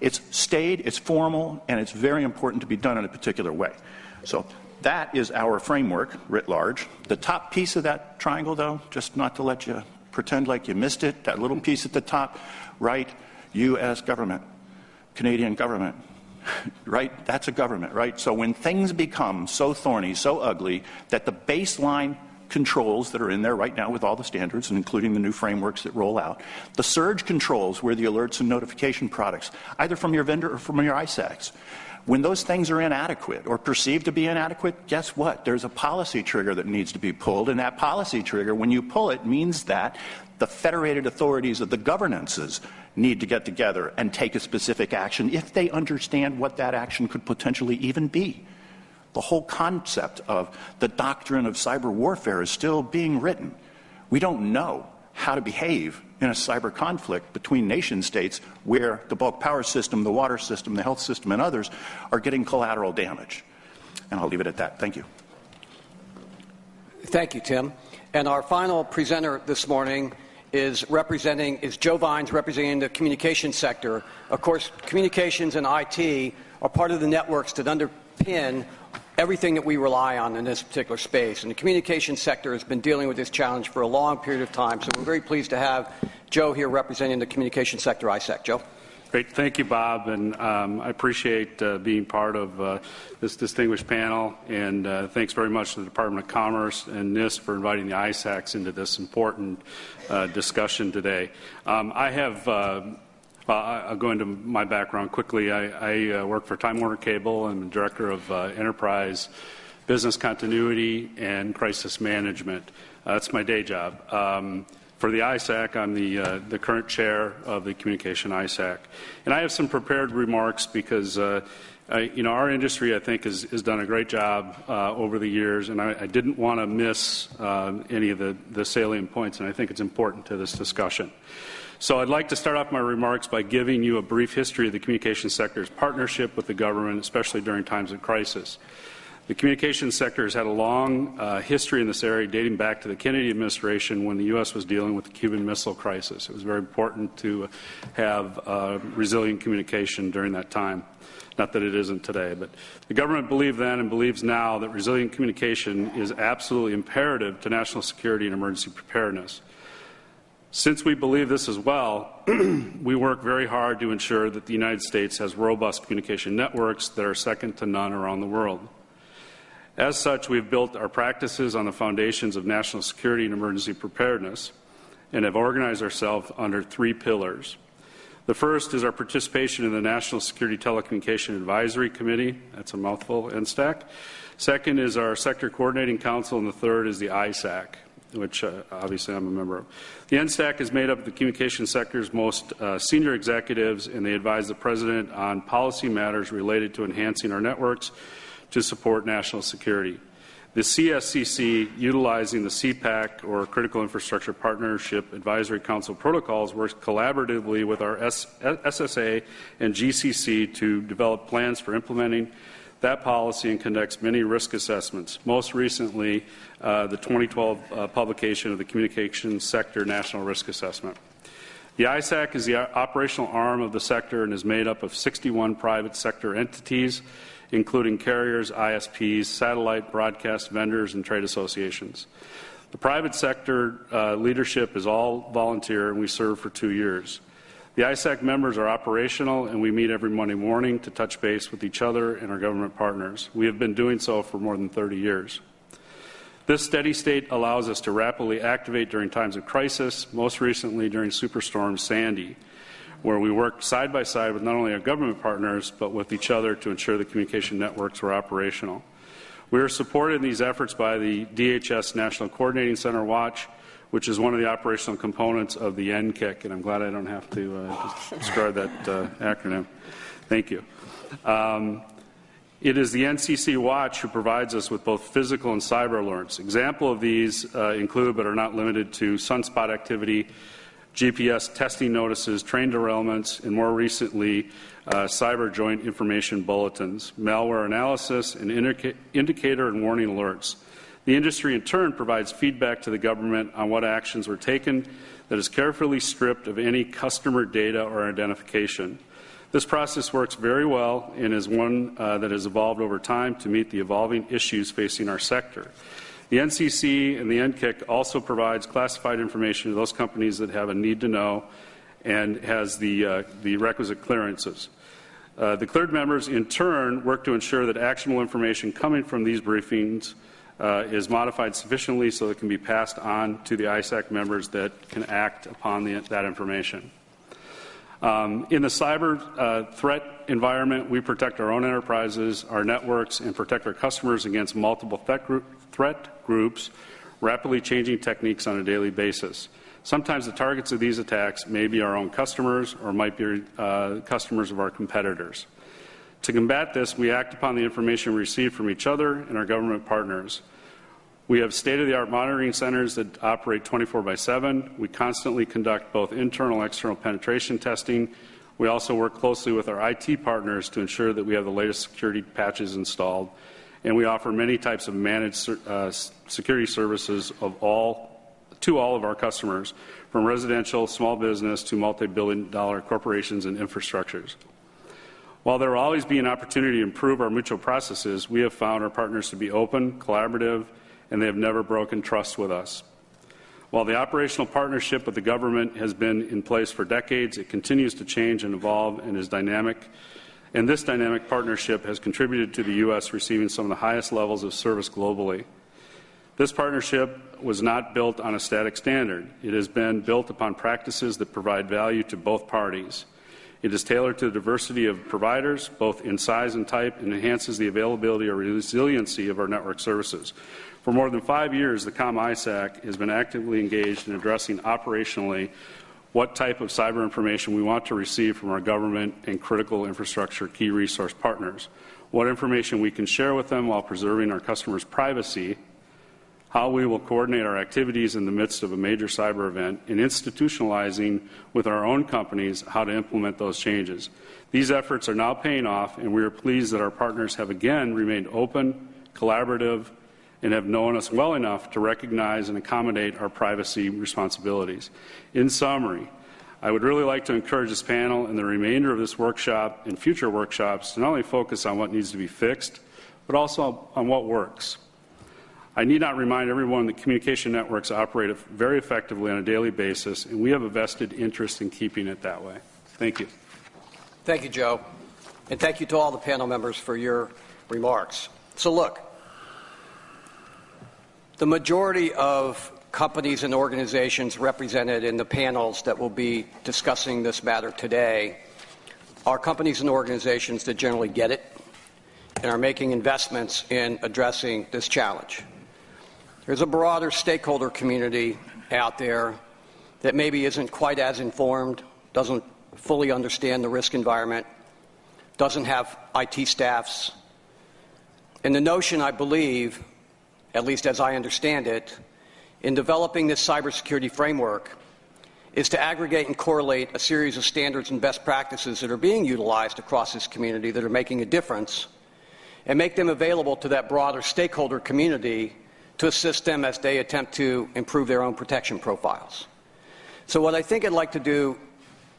It's staid, it's formal, and it's very important to be done in a particular way. So that is our framework writ large. The top piece of that triangle, though, just not to let you pretend like you missed it, that little piece at the top, right? U.S. government, Canadian government, right? That's a government, right? So when things become so thorny, so ugly, that the baseline controls that are in there right now with all the standards, and including the new frameworks that roll out, the surge controls where the alerts and notification products, either from your vendor or from your ISACs, when those things are inadequate or perceived to be inadequate, guess what? There's a policy trigger that needs to be pulled, and that policy trigger, when you pull it, means that the federated authorities of the governances need to get together and take a specific action if they understand what that action could potentially even be. The whole concept of the doctrine of cyber warfare is still being written. We don't know how to behave in a cyber conflict between nation states where the bulk power system, the water system, the health system, and others are getting collateral damage. And I'll leave it at that. Thank you. Thank you, Tim. And our final presenter this morning is representing is Joe Vines representing the communication sector. Of course, communications and IT are part of the networks that underpin everything that we rely on in this particular space. And the communication sector has been dealing with this challenge for a long period of time. So we're very pleased to have Joe here representing the communication sector ISAC. Joe. Great. Thank you, Bob. And um, I appreciate uh, being part of uh, this distinguished panel. And uh, thanks very much to the Department of Commerce and NIST for inviting the ISACs into this important uh, discussion today. Um, I have. Uh, I'll go into my background quickly. I, I uh, work for Time Warner Cable. I'm director of enterprise business continuity and crisis management. that's my day job. Um, for the ISAC, I'm the, uh, the current chair of the Communication ISAC. And I have some prepared remarks because, uh, I, you know, our industry, I think, has, has done a great job uh, over the years, and I, I didn't want to miss uh, any of the, the salient points, and I think it's important to this discussion. So I'd like to start off my remarks by giving you a brief history of the communication sector's partnership with the government, especially during times of crisis. The communications sector has had a long uh, history in this area dating back to the Kennedy administration when the U.S. was dealing with the Cuban Missile Crisis. It was very important to have uh, resilient communication during that time. Not that it isn't today, but the government believed then and believes now that resilient communication is absolutely imperative to national security and emergency preparedness. Since we believe this as well, we work very hard to ensure that the United States has robust communication networks that are second to none around the world. As such, we have built our practices on the foundations of national security and emergency preparedness and have organized ourselves under three pillars. The first is our participation in the National Security Telecommunication Advisory Committee. That's a mouthful, NSTAC. Second is our Sector Coordinating Council, and the third is the ISAC, which uh, obviously I'm a member of. The NSTAC is made up of the communication sector's most uh, senior executives, and they advise the President on policy matters related to enhancing our networks to support national security. The CSCC, utilizing the CPAC or Critical Infrastructure Partnership Advisory Council protocols, works collaboratively with our SSA and GCC to develop plans for implementing that policy and conducts many risk assessments. Most recently, uh, the 2012 uh, publication of the Communications Sector National Risk Assessment. The ISAC is the operational arm of the sector and is made up of 61 private sector entities including carriers, ISPs, satellite broadcast vendors, and trade associations. The private sector uh, leadership is all volunteer, and we serve for two years. The ISAC members are operational, and we meet every Monday morning to touch base with each other and our government partners. We have been doing so for more than 30 years. This steady state allows us to rapidly activate during times of crisis, most recently during Superstorm Sandy where we work side by side with not only our government partners, but with each other to ensure the communication networks were operational. We are supported in these efforts by the DHS National Coordinating Center Watch, which is one of the operational components of the NCIC, and I'm glad I don't have to uh, describe that uh, acronym. Thank you. Um, it is the NCC Watch who provides us with both physical and cyber alerts. Example of these uh, include, but are not limited to, sunspot activity, GPS testing notices, train derailments, and more recently, uh, cyber joint information bulletins, malware analysis, and indica- indicator and warning alerts. The industry, in turn, provides feedback to the government on what actions were taken that is carefully stripped of any customer data or identification. This process works very well and is one uh, that has evolved over time to meet the evolving issues facing our sector. The NCC and the NCIC also provides classified information to those companies that have a need to know and has the, uh, the requisite clearances. Uh, the cleared members, in turn, work to ensure that actionable information coming from these briefings uh, is modified sufficiently so it can be passed on to the ISAC members that can act upon the, that information. Um, in the cyber uh, threat environment, we protect our own enterprises, our networks, and protect our customers against multiple threat, group, threat groups rapidly changing techniques on a daily basis. Sometimes the targets of these attacks may be our own customers or might be uh, customers of our competitors. To combat this, we act upon the information we receive from each other and our government partners. We have state of the art monitoring centers that operate 24 by 7. We constantly conduct both internal and external penetration testing. We also work closely with our IT partners to ensure that we have the latest security patches installed and we offer many types of managed uh, security services of all, to all of our customers, from residential, small business to multi-billion dollar corporations and infrastructures. While there will always be an opportunity to improve our mutual processes, we have found our partners to be open, collaborative, and they have never broken trust with us. While the operational partnership with the government has been in place for decades, it continues to change and evolve and is dynamic and this dynamic partnership has contributed to the U.S. receiving some of the highest levels of service globally. This partnership was not built on a static standard. It has been built upon practices that provide value to both parties. It is tailored to the diversity of providers, both in size and type, and enhances the availability or resiliency of our network services. For more than five years, the COM ISAC has been actively engaged in addressing operationally what type of cyber information we want to receive from our government and critical infrastructure key resource partners, what information we can share with them while preserving our customers' privacy, how we will coordinate our activities in the midst of a major cyber event, and institutionalizing with our own companies how to implement those changes. These efforts are now paying off, and we are pleased that our partners have again remained open, collaborative, and have known us well enough to recognize and accommodate our privacy responsibilities. In summary, I would really like to encourage this panel and the remainder of this workshop and future workshops to not only focus on what needs to be fixed, but also on what works. I need not remind everyone that communication networks operate very effectively on a daily basis, and we have a vested interest in keeping it that way. Thank you. Thank you, Joe. And thank you to all the panel members for your remarks. So, look, the majority of companies and organizations represented in the panels that will be discussing this matter today are companies and organizations that generally get it and are making investments in addressing this challenge. There's a broader stakeholder community out there that maybe isn't quite as informed, doesn't fully understand the risk environment, doesn't have IT staffs. And the notion, I believe, at least as I understand it, in developing this cybersecurity framework is to aggregate and correlate a series of standards and best practices that are being utilized across this community that are making a difference and make them available to that broader stakeholder community to assist them as they attempt to improve their own protection profiles. So, what I think I'd like to do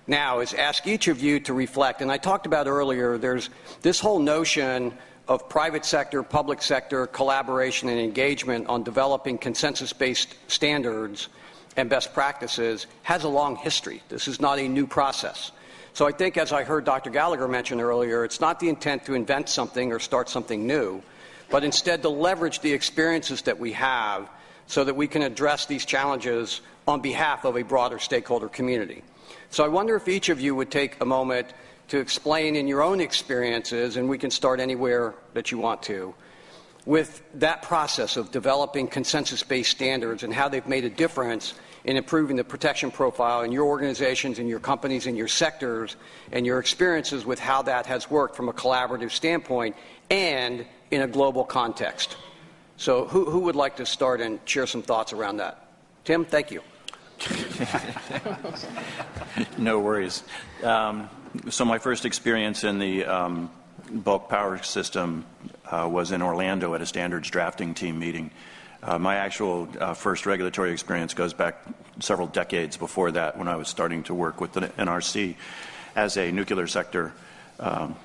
now is ask each of you to reflect. And I talked about earlier, there's this whole notion of private sector, public sector collaboration and engagement on developing consensus based standards and best practices has a long history. This is not a new process. So I think, as I heard Dr. Gallagher mention earlier, it's not the intent to invent something or start something new, but instead to leverage the experiences that we have so that we can address these challenges on behalf of a broader stakeholder community. So I wonder if each of you would take a moment to explain in your own experiences, and we can start anywhere that you want to, with that process of developing consensus based standards and how they've made a difference in improving the protection profile in your organizations, in your companies, in your sectors, and your experiences with how that has worked from a collaborative standpoint and in a global context. So, who, who would like to start and share some thoughts around that? Tim, thank you. no worries. Um, so my first experience in the um, bulk power system uh, was in Orlando at a standards drafting team meeting. Uh, my actual uh, first regulatory experience goes back several decades before that when I was starting to work with the NRC as a nuclear sector um,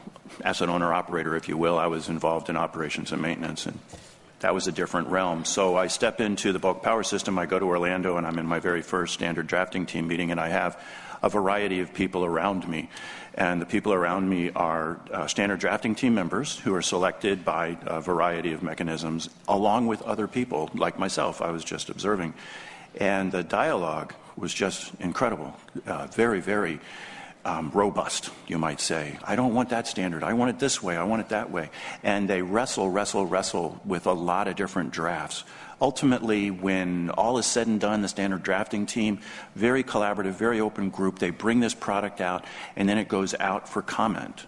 asset owner operator, if you will. I was involved in operations and maintenance, and that was a different realm. So I step into the bulk power system. I go to Orlando, and I'm in my very first standard drafting team meeting, and I have a variety of people around me. And the people around me are uh, standard drafting team members who are selected by a variety of mechanisms, along with other people like myself. I was just observing. And the dialogue was just incredible. Uh, very, very um, robust, you might say. I don't want that standard. I want it this way. I want it that way. And they wrestle, wrestle, wrestle with a lot of different drafts ultimately, when all is said and done, the standard drafting team, very collaborative, very open group, they bring this product out and then it goes out for comment.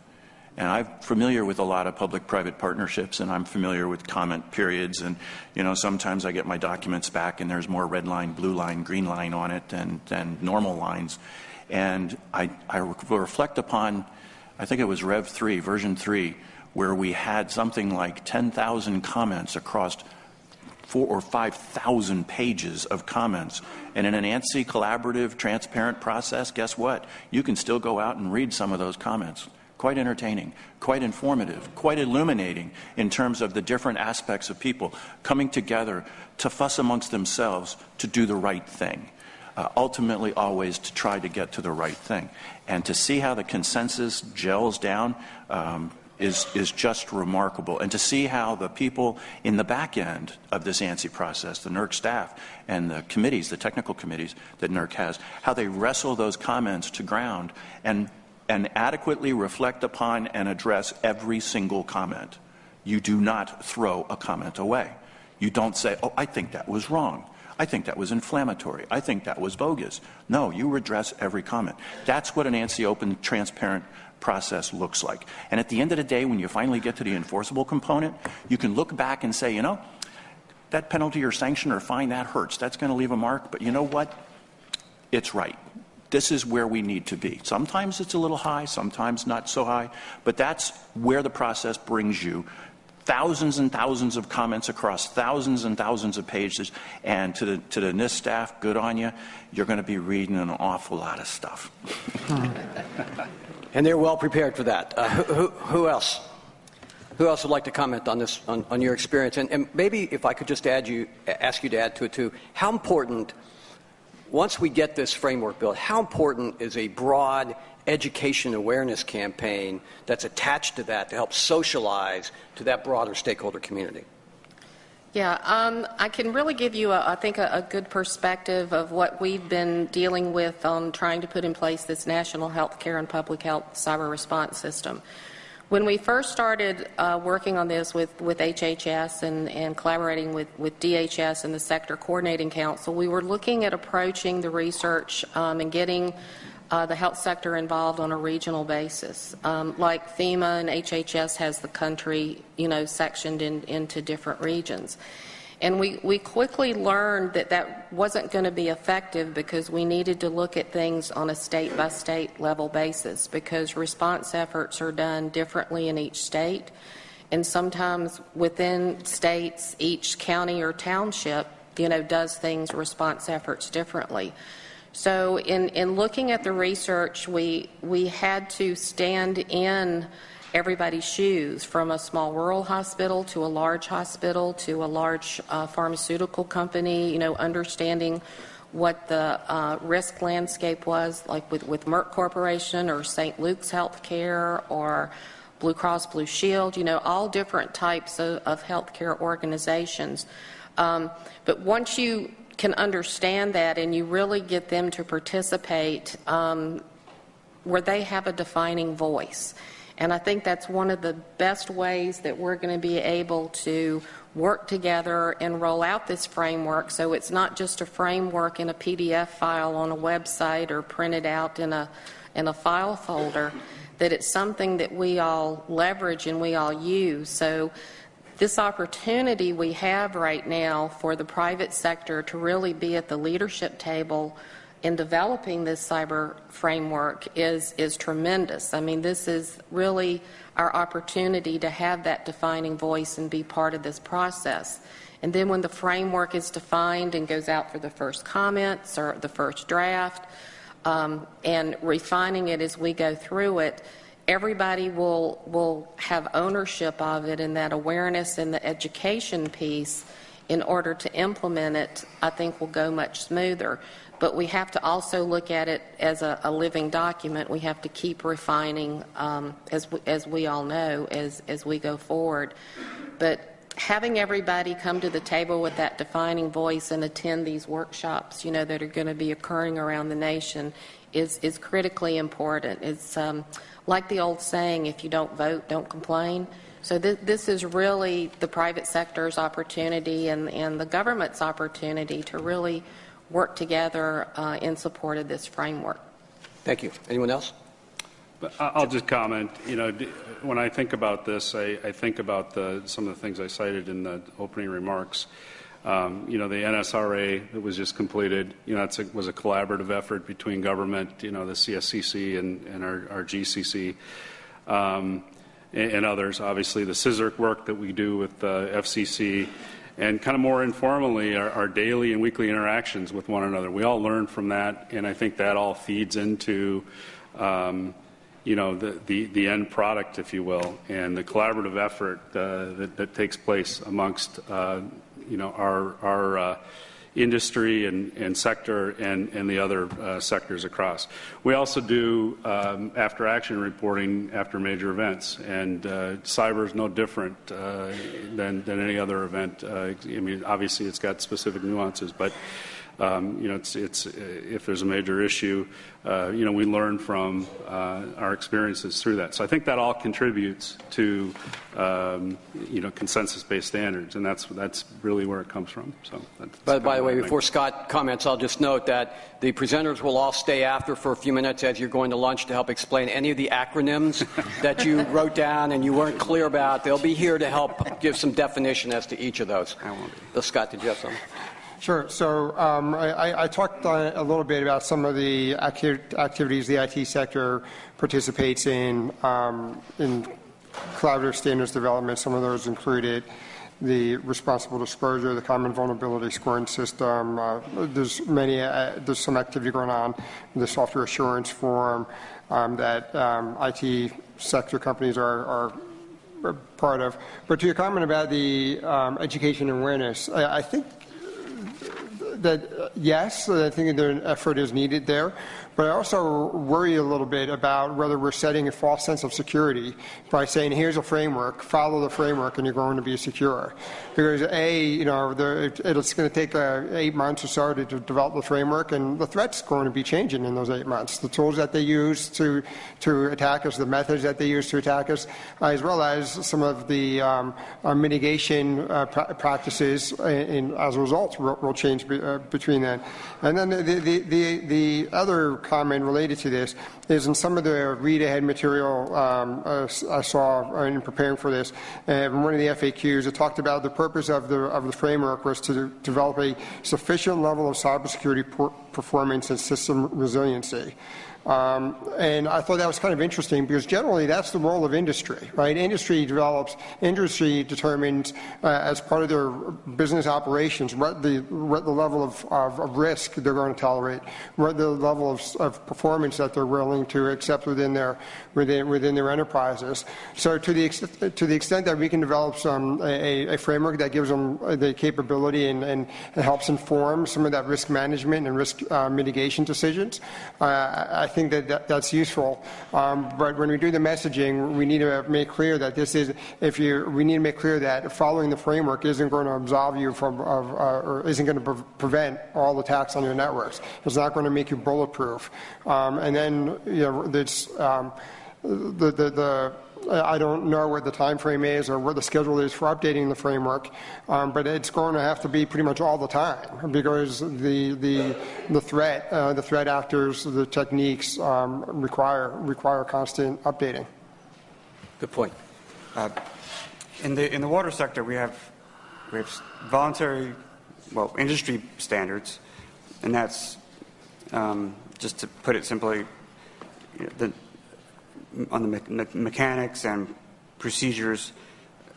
And I'm familiar with a lot of public-private partnerships, and I'm familiar with comment periods. And you know, sometimes I get my documents back, and there's more red line, blue line, green line on it than, than normal lines. And I, I reflect upon, I think it was Rev 3, version 3, where we had something like 10,000 comments across four or 5,000 pages of comments. And in an ANSI collaborative, transparent process, guess what? You can still go out and read some of those comments. Quite entertaining, quite informative, quite illuminating in terms of the different aspects of people coming together to fuss amongst themselves to do the right thing. Uh, ultimately, always to try to get to the right thing. And to see how the consensus gels down um, is, is just remarkable. And to see how the people in the back end of this ANSI process, the NERC staff and the committees, the technical committees that NERC has, how they wrestle those comments to ground and, and adequately reflect upon and address every single comment. You do not throw a comment away. You don't say, oh, I think that was wrong. I think that was inflammatory. I think that was bogus. No, you address every comment. That's what an ANSI open, transparent process looks like. And at the end of the day, when you finally get to the enforceable component, you can look back and say, you know, that penalty or sanction or fine, that hurts. That's going to leave a mark. But you know what? It's right. This is where we need to be. Sometimes it's a little high, sometimes not so high, but that's where the process brings you thousands and thousands of comments across thousands and thousands of pages. And to the, to the NIST staff, good on you. You're going to be reading an awful lot of stuff. And they're well prepared for that. Uh, who, who, else? Who else would like to comment on this, on, on your experience? And, and, maybe if I could just add you, ask you to add to it too, how important, once we get this framework built, how important is a broad education awareness campaign that's attached to that to help socialize to that broader stakeholder community? Yeah, um, I can really give you, a, I think, a, a, good perspective of what we've been dealing with on trying to put in place this national health care and public health cyber response system. When we first started uh, working on this with, with HHS and, and collaborating with, with DHS and the Sector Coordinating Council, we were looking at approaching the research um, and getting uh, the health sector involved on a regional basis. Um, like FEMA and HHS has the country, you know, sectioned in, into different regions. And we, we quickly learned that that wasn't going to be effective because we needed to look at things on a state by state level basis because response efforts are done differently in each state. And sometimes within states, each county or township, you know, does things, response efforts differently. So, in, in looking at the research, we, we had to stand in everybody's shoes from a small rural hospital to a large hospital to a large uh, pharmaceutical company, you know, understanding what the uh, risk landscape was, like with, with Merck Corporation or St. Luke's Healthcare or Blue Cross Blue Shield, you know, all different types of, of healthcare organizations. Um, but once you can understand that and you really get them to participate um, where they have a defining voice. And I think that's one of the best ways that we're going to be able to work together and roll out this framework so it's not just a framework in a PDF file on a website or printed out in a, in a file folder, that it's something that we all leverage and we all use. So this opportunity we have right now for the private sector to really be at the leadership table in developing this cyber framework is, is tremendous. I mean, this is really our opportunity to have that defining voice and be part of this process. And then when the framework is defined and goes out for the first comments or the first draft, um, and refining it as we go through it, everybody will will have ownership of it and that awareness and the education piece in order to implement it i think will go much smoother. But we have to also look at it as a, a living document. We have to keep refining um, as, we, as we all know as, as we go forward. But having everybody come to the table with that defining voice and attend these workshops you know that are going to be occurring around the nation is, is critically important. It's um, like the old saying, if you don't vote, don't complain. So th- this is really the private sector's opportunity and, and the government's opportunity to really work together uh, in support of this framework. Thank you. Anyone else? I'll just comment. You know, when I think about this, I, I think about the, some of the things I cited in the opening remarks. Um, you know, the NSRA that was just completed, you know, it was a collaborative effort between government, you know, the CSCC and, and our, our, GCC um, and, and, others. Obviously, the CSRIC work that we do with the FCC and kind of more informally our, our, daily and weekly interactions with one another. We all learn from that, and I think that all feeds into um, you know the, the, the, end product, if you will, and the collaborative effort uh, that, that, takes place amongst uh, you know, our, our uh, industry and, and, sector and, and the other uh, sectors across. We also do um, after action reporting after major events, and uh, cyber is no different uh, than, than any other event. Uh, I mean, obviously, it's got specific nuances, but um, you know, it's, it's, if there's a major issue, uh, you know, we learn from uh, our experiences through that. So I think that all contributes to, um, you know, consensus-based standards, and that's that's really where it comes from. So. That's, by, by the way, before Scott comments, I'll just note that the presenters will all stay after for a few minutes as you're going to lunch to help explain any of the acronyms that you wrote down and you weren't clear about. They'll be here to help give some definition as to each of those. I won't be. Scott, did you have something? Sure. So um, I, talked a little bit about some of the activities the IT sector participates in, um, in collaborative standards development. Some of those included the responsible disclosure, the common vulnerability scoring system. Uh, there's many. Uh, there's some activity going on. In the software assurance forum um, that IT sector companies are, part of. But to your comment about the education and awareness, I think that uh, yes, I think an effort is needed there. But I also worry a little bit about whether we're setting a false sense of security by saying, here's a framework, follow the framework, and you're going to be secure. Because A, you know, the, it's going to take uh, eight months or so to, to, develop the framework, and the threat's going to be changing in those eight months. The tools that they use to, to attack us, the methods that they use to attack us, uh, as well as some of the um, uh, mitigation uh, pra- practices in, in, as a result will, will change be, uh, between then. And then the, the, the, the other comment related to this is in some of the read ahead material um, uh, I saw in preparing for this, uh, one of the FAQs, it talked about the purpose of the, of the framework was to develop a sufficient level of cybersecurity performance and system resiliency. Um, and I thought that was kind of interesting because generally that's the role of industry, right? Industry develops, industry determines uh, as part of their business operations what the, what the level of, of, of, risk they're going to tolerate, what the level of, of, performance that they're willing to accept within their, within, within their enterprises. So to the, extent, to the extent that we can develop some, a, a framework that gives them the capability and, and, helps inform some of that risk management and risk uh, mitigation decisions, uh, I think that, that that's useful. Um, but when we do the messaging, we need to make clear that this is, if you, we need to make clear that following the framework isn't going to absolve you from, uh, or isn't going to pre- prevent all attacks on your networks. It's not going to make you bulletproof. Um, and then, you know, it's, um, the, the, the I don't know what the time frame is or what the schedule is for updating the framework, um, but it's going to have to be pretty much all the time because the the the threat uh, the threat actors the techniques um, require require constant updating. Good point. Uh, in the in the water sector, we have we have voluntary, well, industry standards, and that's um, just to put it simply, you know, the on the me- mechanics and procedures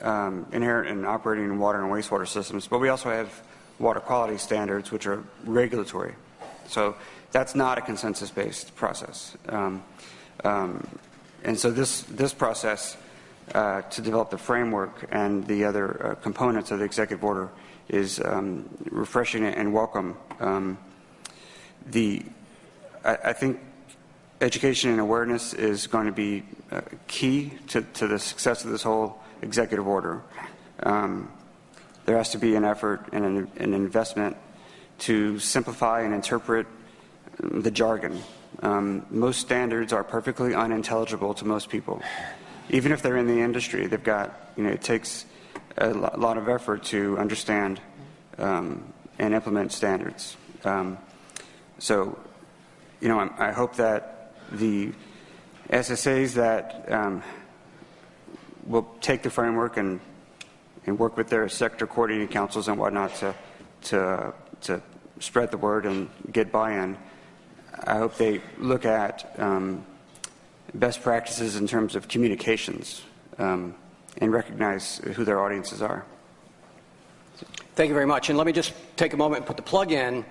um, inherent in operating in water and wastewater systems, but we also have water quality standards, which are regulatory. So that's not a consensus-based process. Um, um, and so this this process uh, to develop the framework and the other uh, components of the executive order is um, refreshing and welcome. Um, the I, I think education and awareness is going to be uh, key to, to, the success of this whole executive order. Um, there has to be an effort and an, an, investment to simplify and interpret the jargon. Um, most standards are perfectly unintelligible to most people. Even if they're in the industry, they've got, you know, it takes a lot of effort to understand um, and implement standards. Um, so, you know, I hope that the SSAs that um, will take the framework and, and work with their sector coordinating councils and whatnot to, to, to spread the word and get buy-in. I hope they look at um, best practices in terms of communications um, and recognize who their audiences are. Thank you very much. And let me just take a moment and put the plug in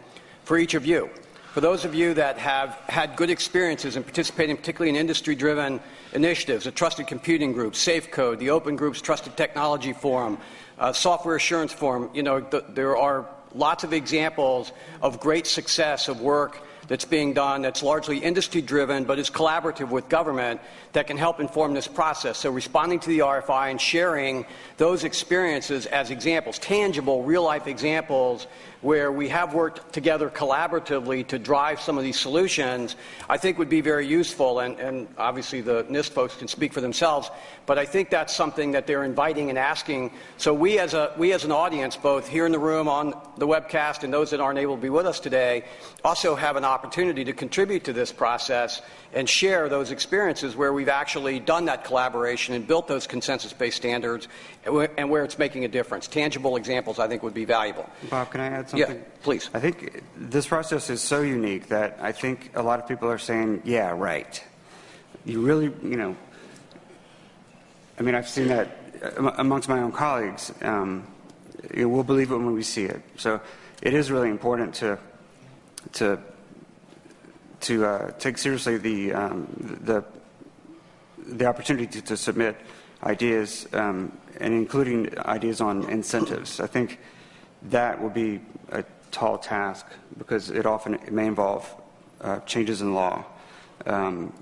for each of you. For those of you that have had good experiences in participating, particularly in industry driven initiatives, the Trusted Computing Group, SafeCode, the Open Group's Trusted Technology Forum, uh, Software Assurance Forum, you know, th- there are lots of examples of great success of work that's being done that's largely industry driven but is collaborative with government that can help inform this process. So, responding to the RFI and sharing those experiences as examples, tangible, real life examples where we have worked together collaboratively to drive some of these solutions, I think would be very useful. And, and, obviously, the NIST folks can speak for themselves, but I think that's something that they're inviting and asking. So, we as, a, we as an audience, both here in the room, on the webcast, and those that aren't able to be with us today, also have an opportunity to contribute to this process and share those experiences where we've actually done that collaboration and built those consensus based standards and where it's making a difference. Tangible examples, I think, would be valuable. Bob, can I add something? Yeah, please. I think this process is so unique that I think a lot of people are saying, yeah, right. You really, you know, I mean, I've seen that amongst my own colleagues. Um, you know, we'll believe it when we see it. So it is really important to to to uh, take seriously the um, the the opportunity to, to submit ideas um, and including ideas on incentives. I think that will be a tall task because it often it may involve uh, changes in law. Um,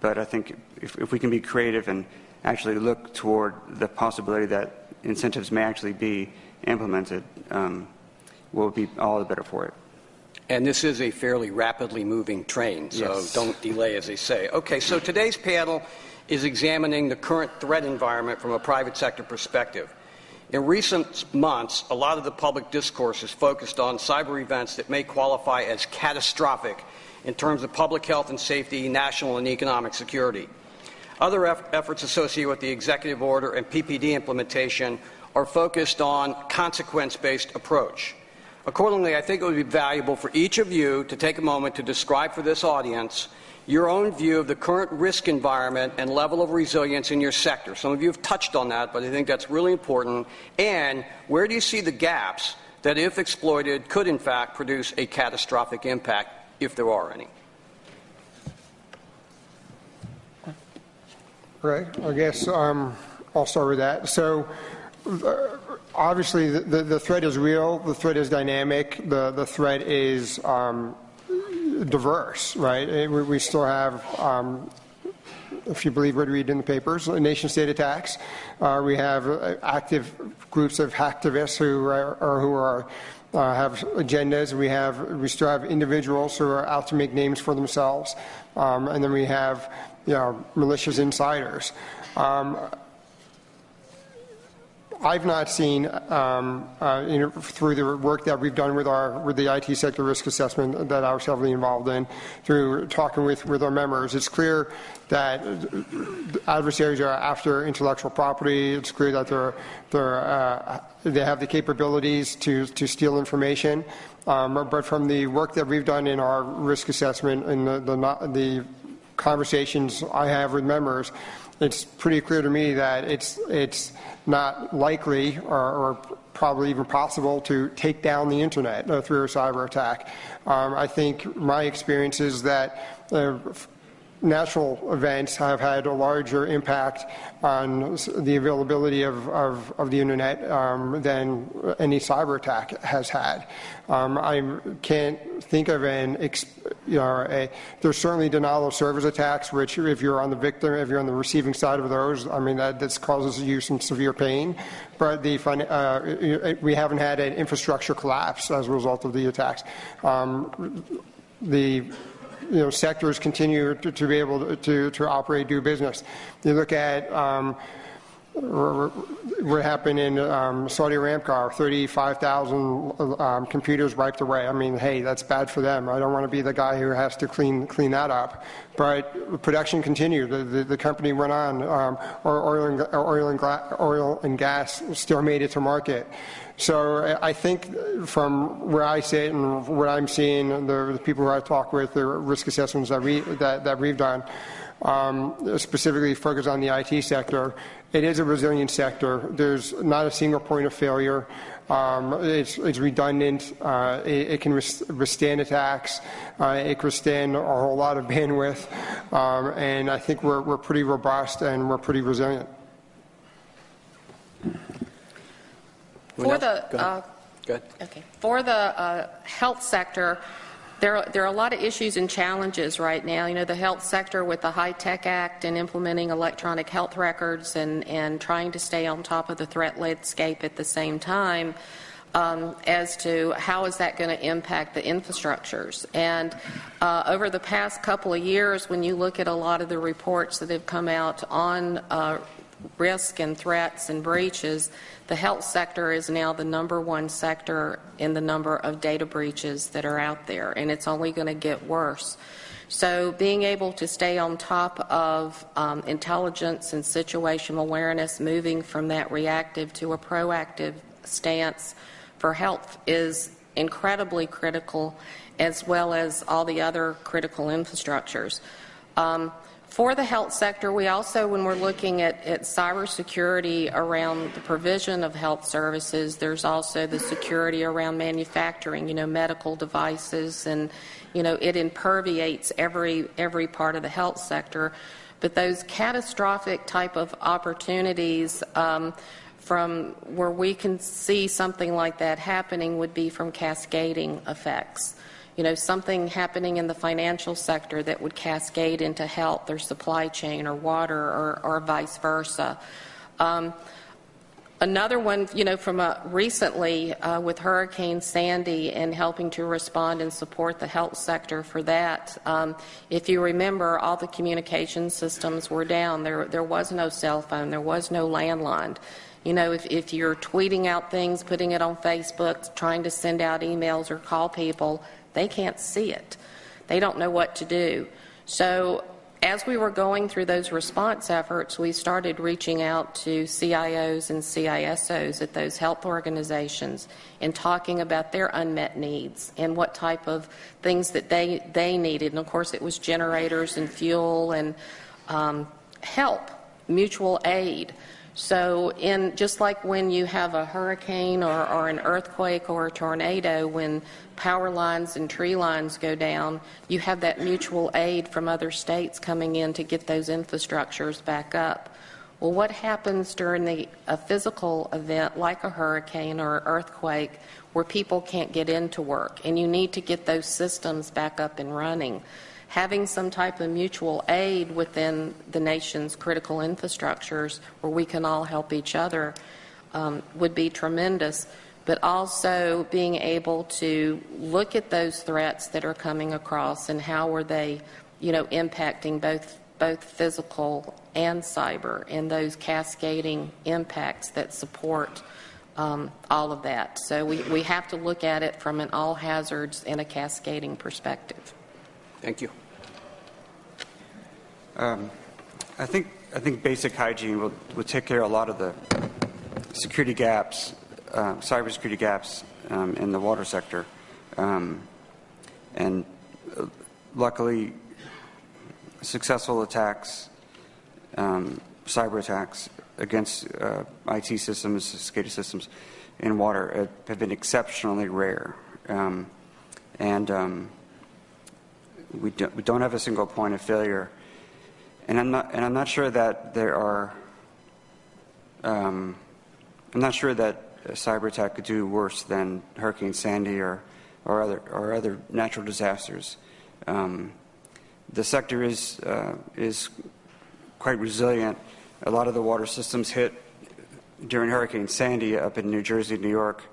but I think if, if, we can be creative and actually look toward the possibility that incentives may actually be implemented, um, we'll be all the better for it. And this is a fairly rapidly moving train, so yes. don't delay, as they say. Okay, so today's panel is examining the current threat environment from a private sector perspective. In recent months, a lot of the public discourse is focused on cyber events that may qualify as catastrophic in terms of public health and safety, national and economic security. Other eff- efforts associated with the executive order and PPD implementation are focused on consequence based approach. Accordingly, I think it would be valuable for each of you to take a moment to describe for this audience your own view of the current risk environment and level of resilience in your sector. Some of you have touched on that, but I think that's really important. And where do you see the gaps that, if exploited, could in fact produce a catastrophic impact, if there are any? Right. I guess um, I'll start with that. So, obviously, the, the, threat is real. The threat is dynamic. The the threat is um, diverse, right? Eh, we, we still have, um, if you believe what we read in the papers, nation state attacks. Uh, we have uh, active groups of hacktivists who are, or who are uh, have agendas. We have we still have individuals who are out to make names for themselves, um, and then we have you know malicious insiders. Um, I've not seen, um, uh, through the work that we've done with our with the IT sector risk assessment that I was heavily involved in, through talking with, with our members, it's clear that adversaries are after intellectual property. It's clear that they're, they're, uh, they have the capabilities to, to steal information. Um, but from the work that we've done in our risk assessment and the, the, the conversations I have with members, it's pretty clear to me that it's, it's not likely or, or probably even possible to take down the internet uh, through a cyber attack. Um, I think my experience is that uh, natural events have had a larger impact on the availability of, of, of the internet um, than any cyber attack has had. Um, I can't think of an, you know, a, there's certainly denial of service attacks, which if you're on the victim, if you're on the receiving side of those, I mean, that, that causes you some severe pain. But the, uh, we haven't had an infrastructure collapse as a result of the attacks. Um, the you know, sectors continue to, to be able to, to, operate, do business. You look at um, what happened in um, Saudi Aramco, 35,000 um, computers wiped away. I mean, hey, that's bad for them. I don't want to be the guy who has to clean clean that up. But production continued. The, the, the company went on. Um, oil, and, oil, and oil and gas still made it to market. So I think from where I sit and what I'm seeing, the, the people who I talk with, the risk assessments that, we, that, that we've done, um, specifically focused on the IT sector, it is a resilient sector. There's not a single point of failure. Um, it's, it's, redundant. Uh, it, it, can withstand attacks. Uh, it can withstand a whole lot of bandwidth. Um, and I think we're, we're pretty robust and we're pretty resilient. For the, uh, Okay. For the uh, health sector, there are, there are a lot of issues and challenges right now. You know, the health sector with the HITECH Act and implementing electronic health records and, and trying to stay on top of the threat landscape at the same time. Um, as to how is that going to impact the infrastructures. And uh, over the past couple of years, when you look at a lot of the reports that have come out on uh, risk and threats and breaches, the health sector is now the number one sector in the number of data breaches that are out there, and it's only going to get worse. So, being able to stay on top of um, intelligence and situational awareness, moving from that reactive to a proactive stance for health is incredibly critical, as well as all the other critical infrastructures. Um, for the health sector, we also, when we're looking at, at cybersecurity around the provision of health services, there's also the security around manufacturing, you know, medical devices, and, you know, it imperviates every, every part of the health sector. But those catastrophic type of opportunities um, from where we can see something like that happening would be from cascading effects you know, something happening in the financial sector that would cascade into health or supply chain or water or, or vice versa. Um, another one, you know, from a, recently uh, with Hurricane Sandy and helping to respond and support the health sector for that. Um, if you remember, all the communication systems were down. There, there was no cell phone. There was no landline. You know, if, if you're tweeting out things, putting it on Facebook, trying to send out emails or call people, they can't see it. They don't know what to do. So as we were going through those response efforts, we started reaching out to CIOs and CISOs at those health organizations and talking about their unmet needs and what type of things that they, they needed. And of course, it was generators and fuel and um, help, mutual aid. So, in just like when you have a hurricane or, or, an earthquake or a tornado, when power lines and tree lines go down, you have that mutual aid from other states coming in to get those infrastructures back up. Well, what happens during the, a physical event like a hurricane or an earthquake where people can't get into work and you need to get those systems back up and running? Having some type of mutual aid within the nation's critical infrastructures where we can all help each other um, would be tremendous. But also being able to look at those threats that are coming across and how are they, you know, impacting both both physical and cyber and those cascading impacts that support um, all of that. So we, we have to look at it from an all hazards and a cascading perspective. Thank you. Um, I think I think basic hygiene will, will take care of a lot of the security gaps, uh, cybersecurity gaps um, in the water sector, um, and uh, luckily, successful attacks, um, cyber attacks against uh, IT systems, SCADA systems in water have been exceptionally rare, um, and we, do, we don't have a single point of failure and I'm not, and I'm not sure that there are, um, I'm not sure that a cyber attack could do worse than Hurricane Sandy or, or, other, or other natural disasters. Um, the sector is, uh, is quite resilient. A lot of the water systems hit during Hurricane Sandy up in New Jersey, New York,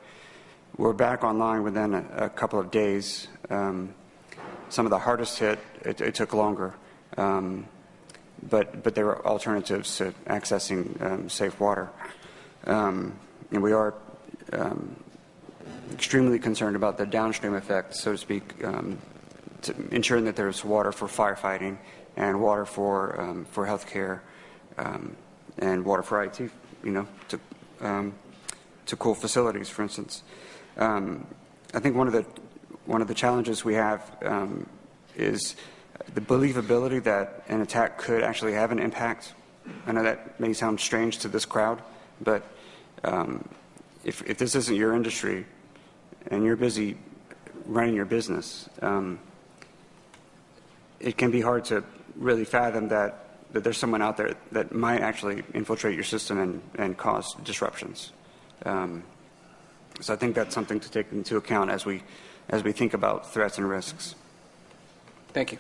were back online within a, a couple of days. Um, some of the hardest hit, it, it took longer. Um, but, but there are alternatives to accessing um, safe water. Um, and we are um, extremely concerned about the downstream effects, so to speak, um, to ensuring that there's water for firefighting and water for, um, for healthcare um, and water for IT, you know, to, to cool facilities, for instance. I think one of the, one of the challenges we have is the believability that an attack could actually have an impact. I know that may sound strange to this crowd, but um, if, if, this isn't your industry and you're busy running your business, um, it can be hard to really fathom that, that there's someone out there that might actually infiltrate your system and, and cause disruptions. Um, so I think that's something to take into account as we, as we think about threats and risks. Thank you.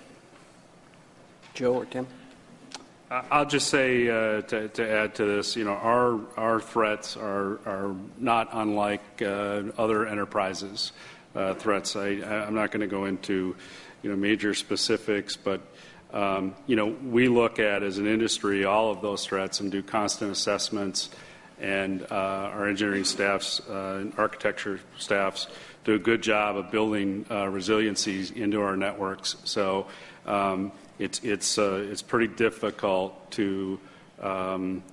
Joe or Tim? I'll just say uh, to, to, add to this, you know, our our threats are are not unlike uh, other enterprises uh, threats. I, I'm not going to go into, you know, major specifics, but um, you know, we look at as an industry all of those threats and do constant assessments, and uh, our engineering staffs, uh, and architecture staffs do a good job of building uh, resiliencies into our networks. So. Um, it's, it's, uh, it's pretty difficult to um,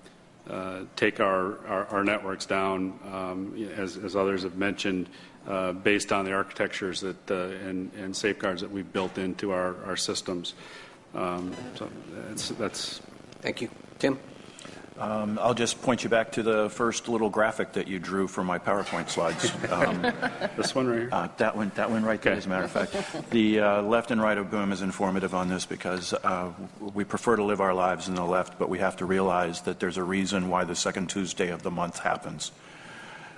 uh, take our, our, our, networks down, um, as, as, others have mentioned, uh, based on the architectures that, uh, and, and, safeguards that we've built into our, our systems. Um, so that's, that's Thank you. Tim? Um, I'll just point you back to the first little graphic that you drew for my PowerPoint slides. Um, this one right here. Uh, that one, that one right there, Okay. as a matter of fact. The uh, left and right of Boom is informative on this because uh, we prefer to live our lives in the left, but we have to realize that there's a reason why the second Tuesday of the month happens.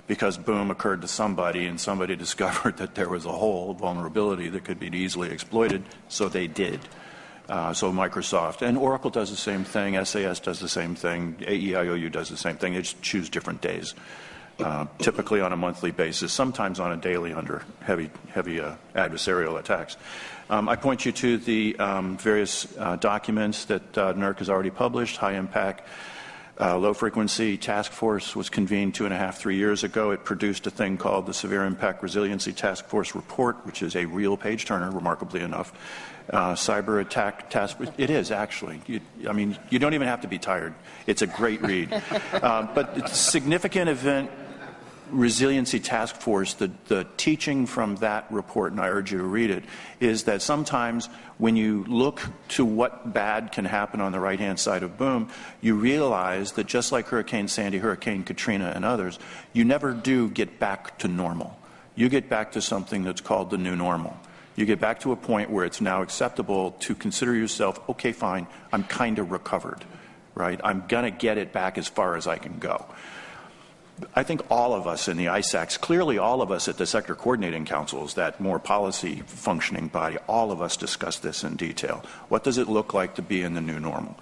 Because Boom occurred to somebody, and somebody discovered that there was a hole, vulnerability that could be easily exploited, so they did. Uh, so Microsoft and Oracle does the same thing. SAS does the same thing. AEIOU does the same thing. They just choose different days, uh, typically on a monthly basis, sometimes on a daily under heavy, heavy uh, adversarial attacks. Um, I point you to the um, various uh, documents that uh, NERC has already published. High impact. Uh, low frequency task force was convened two and a half, three years ago. It produced a thing called the Severe Impact Resiliency Task Force Report, which is a real page turner, remarkably enough. Uh, cyber attack task it is actually. You, I mean, you don't even have to be tired. It's a great read. uh, but significant event resiliency task force, the, the teaching from that report, and I urge you to read it, is that sometimes when you look to what bad can happen on the right hand side of boom, you realize that just like Hurricane Sandy, Hurricane Katrina, and others, you never do get back to normal. You get back to something that's called the new normal. You get back to a point where it's now acceptable to consider yourself, okay, fine, I'm kind of recovered, right? I'm going to get it back as far as I can go. I think all of us in the ISACs, clearly all of us at the sector coordinating councils, that more policy functioning body, all of us discuss this in detail. What does it look like to be in the new normal?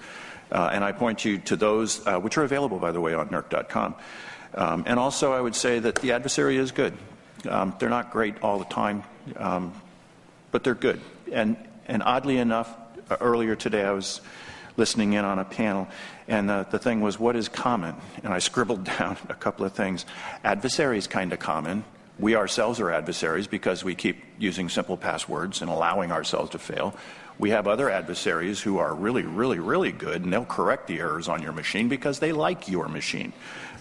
Uh, and I point you to those, uh, which are available, by the way, on NERC.com. Um, and also, I would say that the adversary is good. Um, they're not great all the time, um, but they're good. And, and oddly enough, uh, earlier today I was listening in on a panel, and uh, the thing was, what is common? And I scribbled down a couple of things. Adversary is kind of common. We ourselves are adversaries because we keep using simple passwords and allowing ourselves to fail. We have other adversaries who are really, really, really good, and they'll correct the errors on your machine because they like your machine.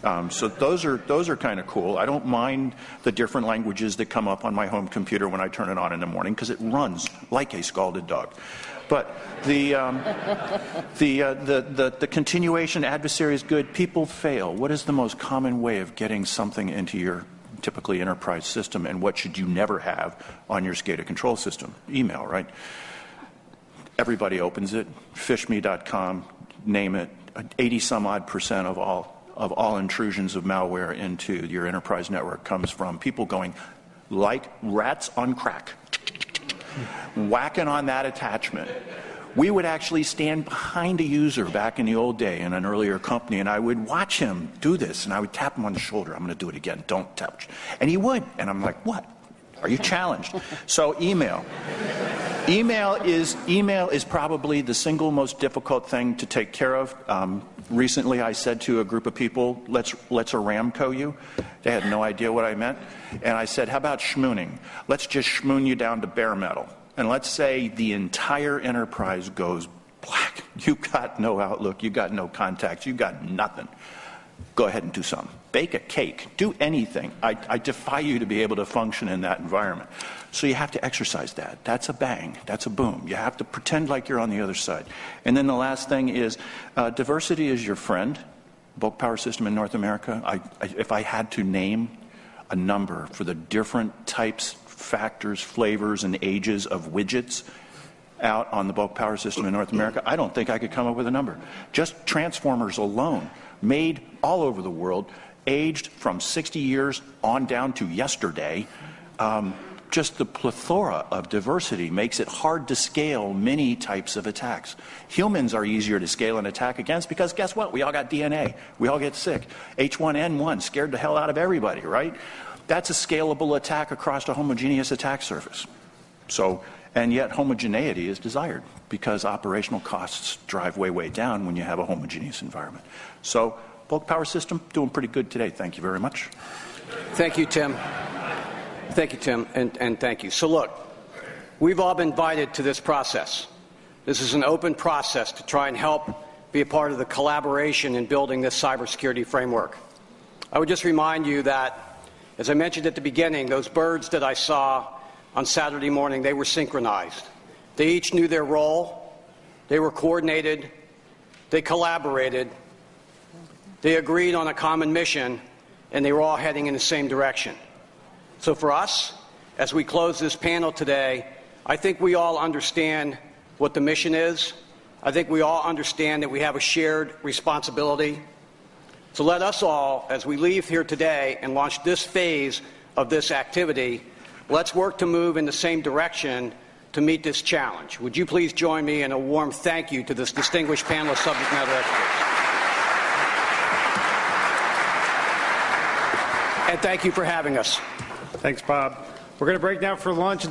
Um, so those are those are kind of cool. I don't mind the different languages that come up on my home computer when I turn it on in the morning because it runs like a scalded dog. But the, um, the, uh, the, the, the continuation adversary is good. People fail. What is the most common way of getting something into your typically enterprise system, and what should you never have on your SCADA control system? Email, right? Everybody opens it. PhishMe.com, name it. 80 some odd percent of all of all intrusions of malware into your enterprise network comes from people going like rats on crack whacking on that attachment. We would actually stand behind a user back in the old day in an earlier company, and I would watch him do this, and I would tap him on the shoulder. I'm going to do it again. Don't touch. And he would. And I'm like, what? Are you challenged? So email. Email is email is probably the single most difficult thing to take care of. Um, recently, I said to a group of people, "Let's let's Aramco you." They had no idea what I meant, and I said, "How about Shamooning? Let's just Shamoon you down to bare metal, and let's say the entire enterprise goes black. You got no outlook, you got no contacts, you got nothing. Go ahead and do something. Bake a cake. Do anything. I, I defy you to be able to function in that environment." So you have to exercise that. That's a bang. That's a boom. You have to pretend like you're on the other side. And then the last thing is uh, diversity is your friend. Bulk power system in North America. I, I, if I had to name a number for the different types, factors, flavors, and ages of widgets out on the bulk power system in North America, I don't think I could come up with a number. Just transformers alone, made all over the world, aged from 60 years on down to yesterday. Um, just the plethora of diversity makes it hard to scale many types of attacks. Humans are easier to scale an attack against because guess what? We all got DNA. We all get sick. H1N1 scared the hell out of everybody, right? That's a scalable attack across a homogeneous attack surface. So, and yet homogeneity is desired because operational costs drive way, way down when you have a homogeneous environment. So, bulk power system doing pretty good today. Thank you very much. Thank you, Tim. Thank you, Tim, and, and thank you. So, look, we've all been invited to this process. This is an open process to try and help be a part of the collaboration in building this cybersecurity framework. I would just remind you that, as I mentioned at the beginning, those birds that I saw on Saturday morning, they were synchronized. They each knew their role, they were coordinated, they collaborated, they agreed on a common mission, and they were all heading in the same direction. So for us, as we close this panel today, I think we all understand what the mission is. I think we all understand that we have a shared responsibility. So let us all, as we leave here today and launch this phase of this activity, let's work to move in the same direction to meet this challenge. Would you please join me in a warm thank you to this distinguished panel of subject matter experts? And thank you for having us. Thanks, Bob. We're going to break now for lunch.